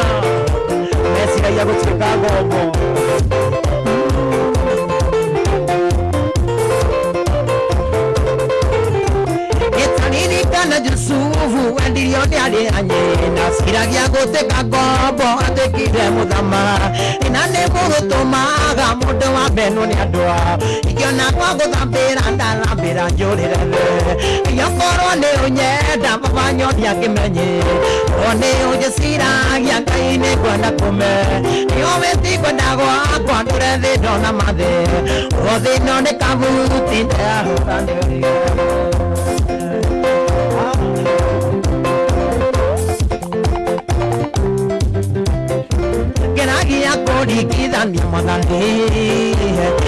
Messi yagutse kagogo mwana Jusufu wendirio ndiari na nyina ciragia guteka ngombo atekire muthama. Ina nä må gå maga må ndå wa mbenå nä andå ao ingĩona kwa gå thambä ra ndarambä ra njå rä rere ingĩkorwo nä å nyenda mabanyothi angä menye o nä å njä ciragia ngai nä ngwenda kå me nio wä tikwenda gwakwa ndå rethä ndona mathä o thä no nä kabuti ndeahå ranä ria kũringithania mathani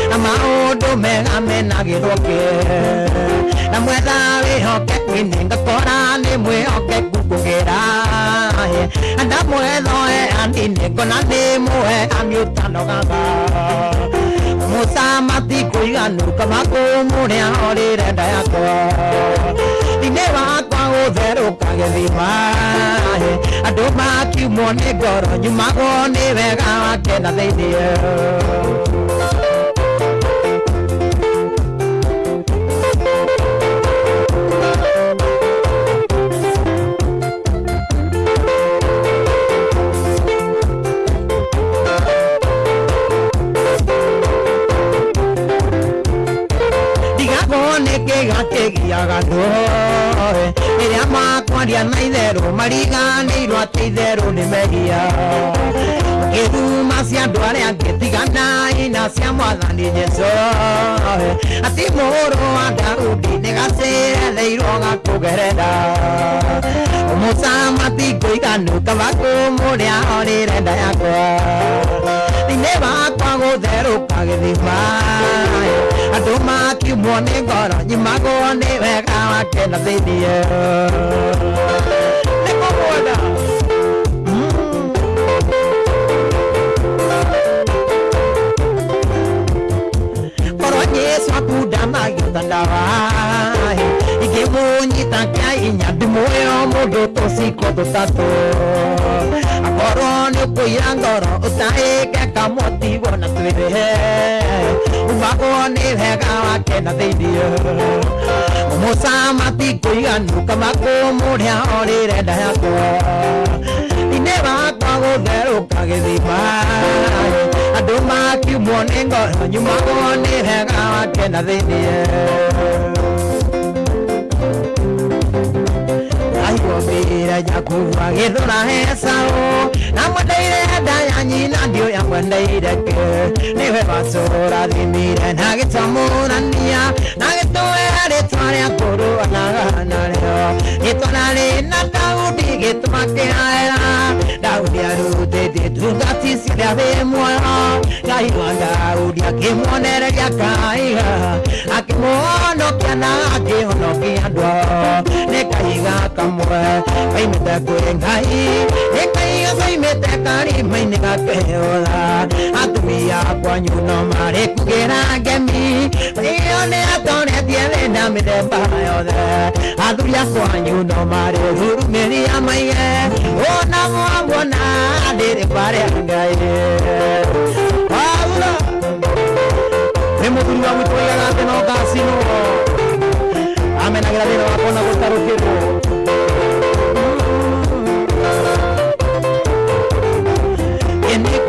na maũndũ mega menagĩrwo ke na mwetha wĩhokeku-inĩ ngakora nĩ mwĩhokeku kũgĩra ndamwethoe andinĩ ngona nĩ mũheani ũtanogaga mũcamati kũiganu kama kũmũrĩa orĩre nda yakwa thĩinĩ wakwa gũtherũka gĩthima andũ makiumwo nĩ ngoro nyumagwo nĩ wega wake na thĩinĩ ndigagwo andũ rĩrĩa makwaria na itherũ mariganĩirwo atĩ itherũ nĩ megia. Kĩruma cia andũ arĩa angĩ tigana ina cia mwathani jesu atĩ mũhũrũ wa daudi nĩ gacereirwo gakũgerera Ini never go there to pack the fire. I don't mark you morning, God, on you might go on Yes, I put down my yandara. Nyita kya inya dimoyo mo tosiko do tato. Umagwo nĩ wega wake na thĩinĩ mũcamati kũiganu kama kũmũrĩa orĩre nda yakwa thĩinĩ wakwa gũtherũka gĩthima andũ makiumwo nĩ ngoro nyumagwo nĩ wega wake na thĩinĩ aigomĩra nyakuwa gĩthũra hecaũ na mwendeire nda ya nyina ndioya mwendeire ke. Nĩwe wacũra thimire na gĩtamũrania na gĩtũwe rĩtwa rĩa kũrũanaga narĩo. Rĩtwa Male na Daudi gitmakera Daudi arutete tugati sira ve mwa Ngai wa Daudi nĩ kaiga kamwe kaimĩte kwĩ ngai nĩ kaiga kaimĩte karima-inĩ gakeola atumia kwanyu no marĩ kugĩra ngemi ĩyo nĩ atonetie thĩna mĩthemba yothe athuri a kwanyu no marĩ hurumĩria maige ona mwamwona ndĩrĩ kwarĩa ngai Paulo nĩ mũthuri wa gwitũ waigaga atĩ no ngacino amenagĩra thĩna wakwa na gũtarũkĩrwo Ini kwe mũthuri wa gwitũ waigaga atĩ no ngacino andũ akona na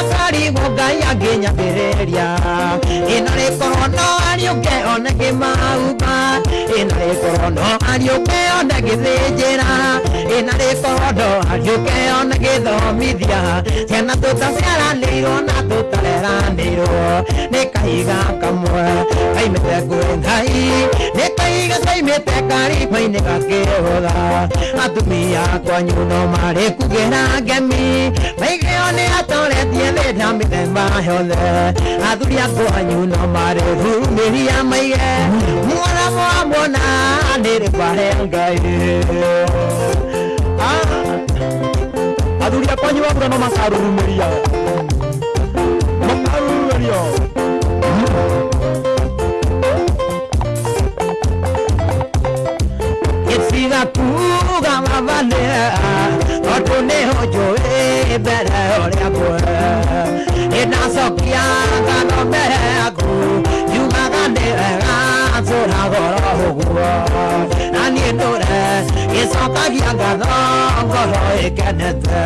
amenagĩra thĩna wakwa na gũtarũkĩrwo andũ rakarigwo ngai angĩnyambĩrĩria ĩna rĩkorwo no ariũke one kĩmauga ĩna rĩkorwo no ariũke one gĩthĩnjĩra. Ĩna rĩkorwo no ariũke one gĩthomithia. Ciana tũtaciaranĩirwo na tũtareranĩirwo. Nĩ kahiga kamwe kaimĩte kwĩ ngai gasai mete kari paine kake hola. Atumia kwa nyuno mare kugera gemi. Kuga mavale tondũ nĩho njũĩ mbere ũrĩa kwe ĩnacokia ngano mbere yaku yugaga nĩ wega nsũra goro ũguo na niĩ ndũre gĩcokagia ngatho ngoro ĩkenete.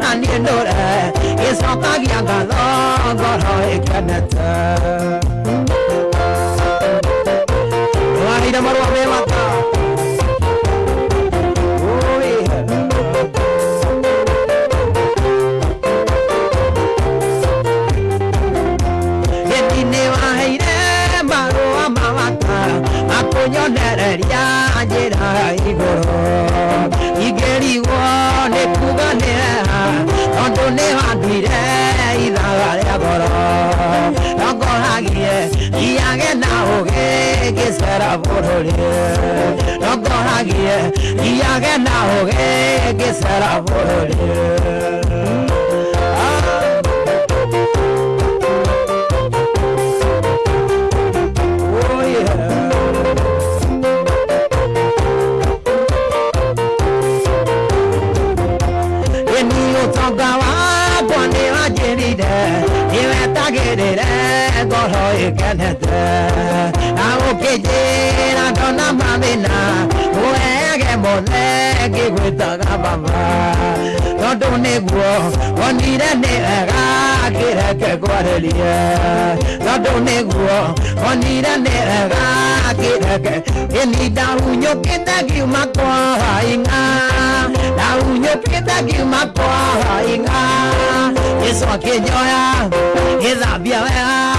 Na niĩ ndũre gĩcokagia ngatho ngoro ĩkenete. Me mata era volver No con guía, guía que na hogué, que será volver về đi na cho na na bố e cái bố cái quê ta cả ba ba đâu nè bố con đi ra nè ra cái ra cái qua đời đi đâu nè bố con đi ra nè ra cái ra cái cái đi đau nhớ cái ta kêu mà qua hình à đau nhớ cái ta kêu mà qua hình à cái sao kia nhớ à cái sao à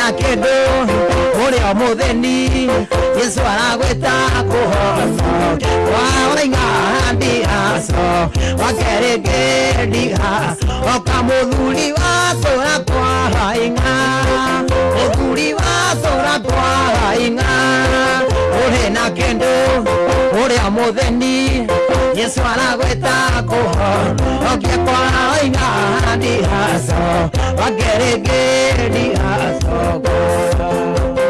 na kendo uri o mutheni yesu aragwita kuhoco waurainga ndi aco wakeringĩ ndi aco oka mũthuri wa cũra kwa inga mũthuri wa cũra kwa inga ũrĩ na kendo ũrĩa mũtheni Yesu aragwitako Okie kwa oiga ndihaso Wagerege ndihaso Kwa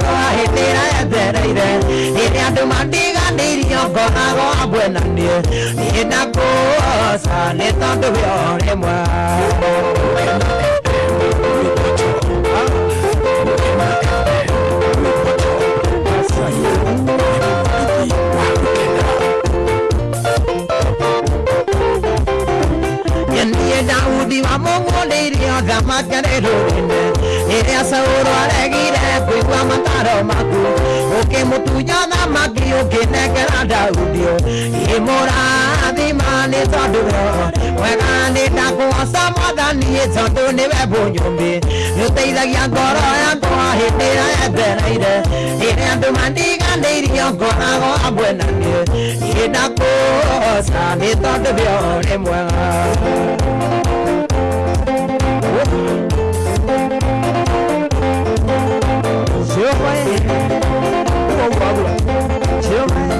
yakwa hĩndĩ ĩrĩa yetereire rĩrĩa andũ mandiganĩirio ngoragwo hamwe na niĩ niĩ ndakũgoca nĩ tondũ wĩho rĩmwe Yeniye Mũgũndĩirio thamake rĩrũrĩne rĩrĩa Saũlũ aregire kũigua mataro maku ũkĩmũtunya thamaki ũkĩnengera Daudi imũrathima nĩ tondũ wega nĩ ndakũgoca mwathani tondũ nĩwe mbũnyũmbi nĩũteithagia ngoro yakwa hĩndĩ ĩrĩa na nĩ không vào buổi chiều nay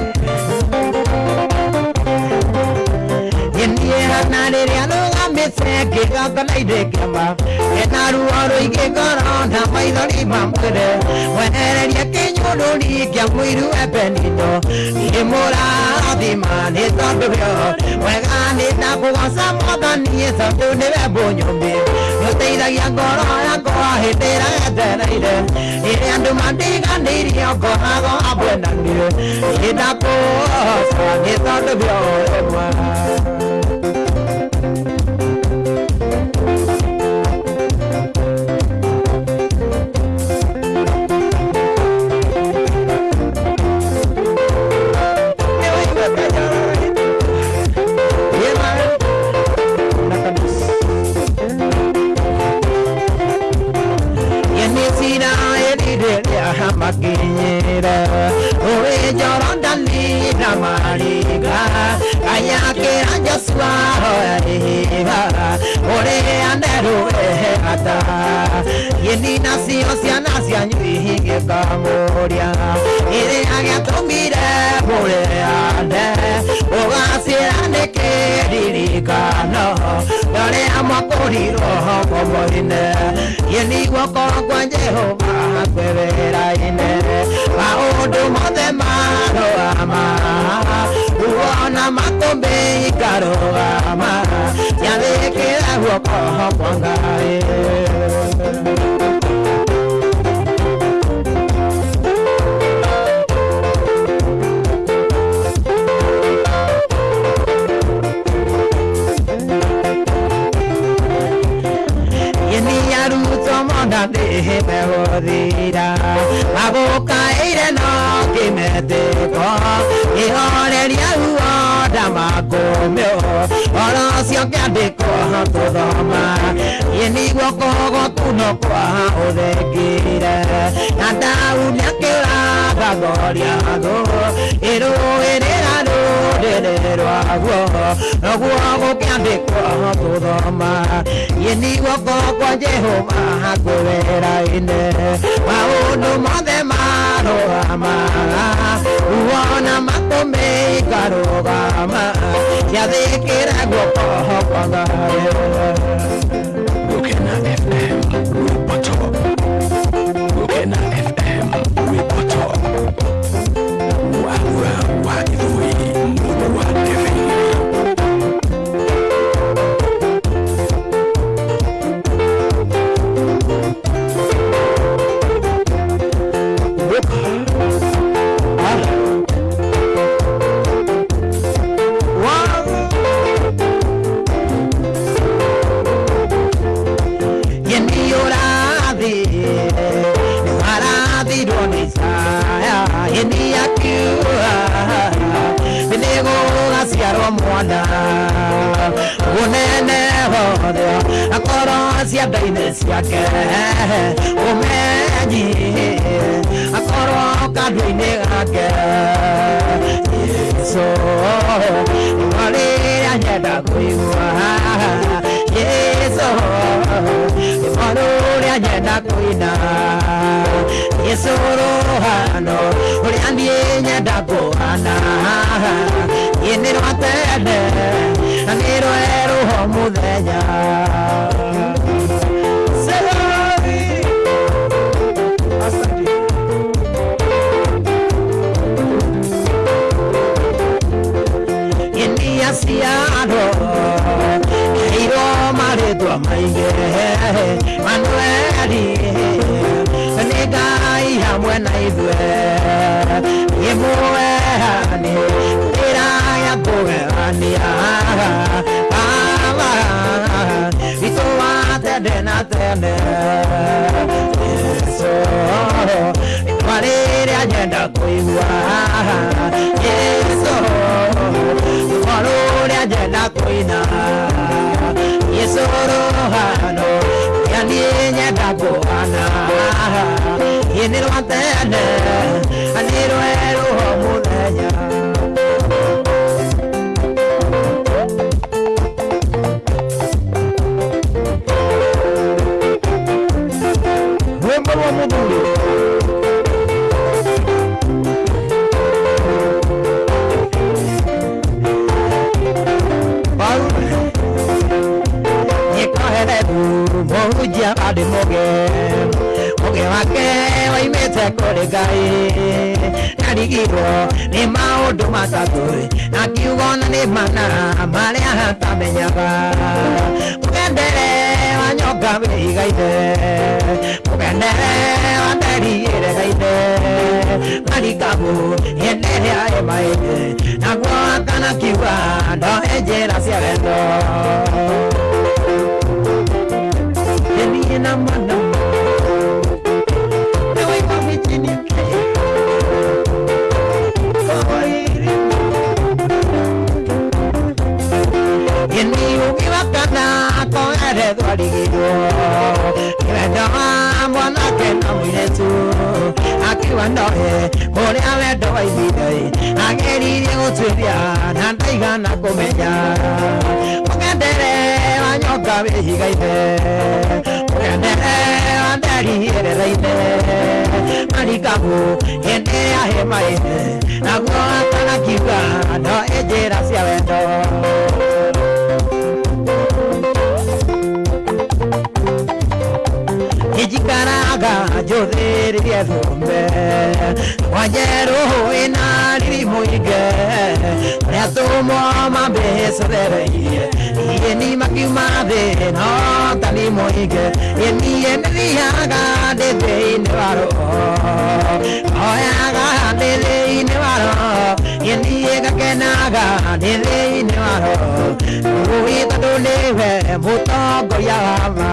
nhìn đi hát na để ra nó làm biết xe kể cả để cả mà để na ru ở rồi kể cả nó thà mấy đó đi bám cái đấy mà để ra đi cả mấy ru ép đi đó đi mua ra thì mà để tao được wĩo wega nĩ ndakũgoca mwathani tondũ nĩwe mbũnyũmbi nĩũteithagia ngoro yakwa hĩndĩ ĩrĩa yetereire rĩrĩa andũ mandiganĩirio ngoragwo hamwe na niĩ nĩ ndakũgoca nĩ tondũ wĩo rĩmwe makinyire akinyira owenjoroda na mariga kanyakira njosua oyahiva oleanderuwehe ata yeni nacio ciana cianyu ihingĩkamũria ĩrĩa gĩatũmire mũrĩande ririkano nĩkĩririkano amwa mwakũrirwo homo moine yeni guokorwo kwa jehova kwĩ wĩra-inĩ maũndũ mothe marũgama uona makũmbĩ ikarũgama yathĩkĩra guoko ngai ndihime guthira magukaire no ngimetiko ihoreria ruo máa kọ́ mi ọ́ ọ̀rọ̀ sí ọ̀kẹ́ àdékọ́ hàn tó dọ̀ máa yẹn ní gbọ́kọ́ ọkọ̀ tó nà kọ́ hàn ó rẹ̀ kiri rẹ̀ àtàwọn ní akéwà bàbọ̀ rí àgọ́ èrò èrè lánà òdèrè rọ̀ àgọ́ ọ̀gbọ́ ọkọ̀ àdékọ́ hàn tó dọ̀ máa yẹn ní gbọ́kọ́ ọkọ̀ jẹ́ hàn máa gbọ́rẹ̀ ra. Makũmbĩ ikarũgama ciathĩkĩra guoko kwa ngai Gokena akorwo cianda-inĩ ciake ũmenyi akorwo kandu-inĩ gake yesu rĩrĩa nyenda kũigua yesu rĩa nyenda kũina icũrũhano ũrĩa niĩ nyenda kũhana ĩ nĩ rwa tene na nĩ rwerũho mũthenya India ciano Keiro marĩtwa maingĩ Manueli nĩ Ngai hamwe na ithuĩ Imwe nĩ wĩra ya kũgegania Baba witũ wa tene na tene Yesu rĩtwa rĩrĩa nyenda kũigua Yesu malore agenda kuina yesorohano yandinyenda kuana inirwatene anirweruho muthenya mũhunjia andĩ mũge. Mũge wake waimĩte kũrĩ ngai. Narigirwo nĩ maũndũ matatũ. Na kiugo na nĩ mana marĩa hatamenyaga mũgendere wa nyoka wĩigaine. Mũgendere wa nderi ĩregaine. Marikabu hĩndĩ ĩrĩa ĩmaĩne naguo akana kiuga ndohe njĩra cia wendo Yeni na mana Ewe mami chini ke Kawairi Yeni uki wakana Kongere dwarigiro Kibendo mwana kena mwinetu Akiwa ndohe Kore awendo wa ibidai Ageririe gũtuĩria Na ndaigana kũmenya Mũgendere wa nyoka nderi ĩrereine Marikabu hĩndĩ ĩrĩa hĩmaine Naguo akana kiuga ijikaraga njũthĩrĩrie thũmbe wanjerũ ĩna riri mũingĩ rĩa tũmo mambĩcothereirie ieni makiuma thĩ no tani mũingĩ ienie nĩthiaga ndĩ thĩinĩ wa roho oyaga ndĩ thĩinĩ wa roho ienie gakenaga ndĩ thĩinĩ wa roho ũĩ tondũ nĩwe mũtongoria wa ma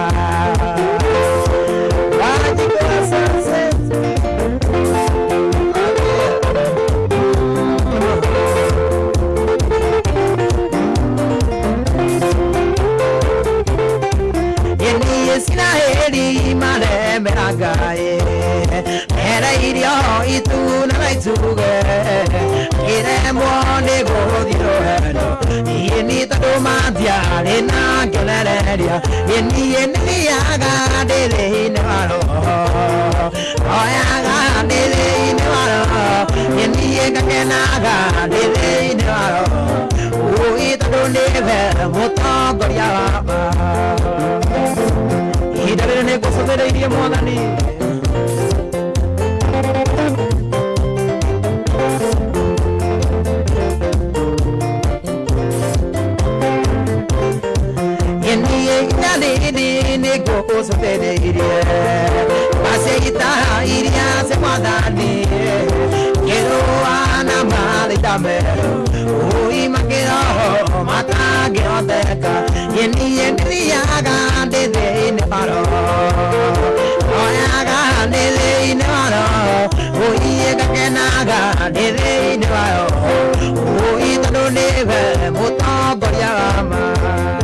Ngai mere irio ituna na ituge iremwo nĩ gũthiĩ rũhendo niĩ nĩ tondũ mathiarĩ na ngionereria ĩ niĩ nĩ thiaga ndĩ ga de de ni wa ro o i ta do ne ve mo ta go ya ba i da ne go so de ni mo ga ni Go so de de iria, passe guitarra iria se guardar dinheiro. mátame. Uy, me quedo, mata que no te ca. Y en mi en mi haga de de ne paro. No haga de de ne paro. Uy, ega que naga de de ne paro. Uy, tano neve, muta goyama.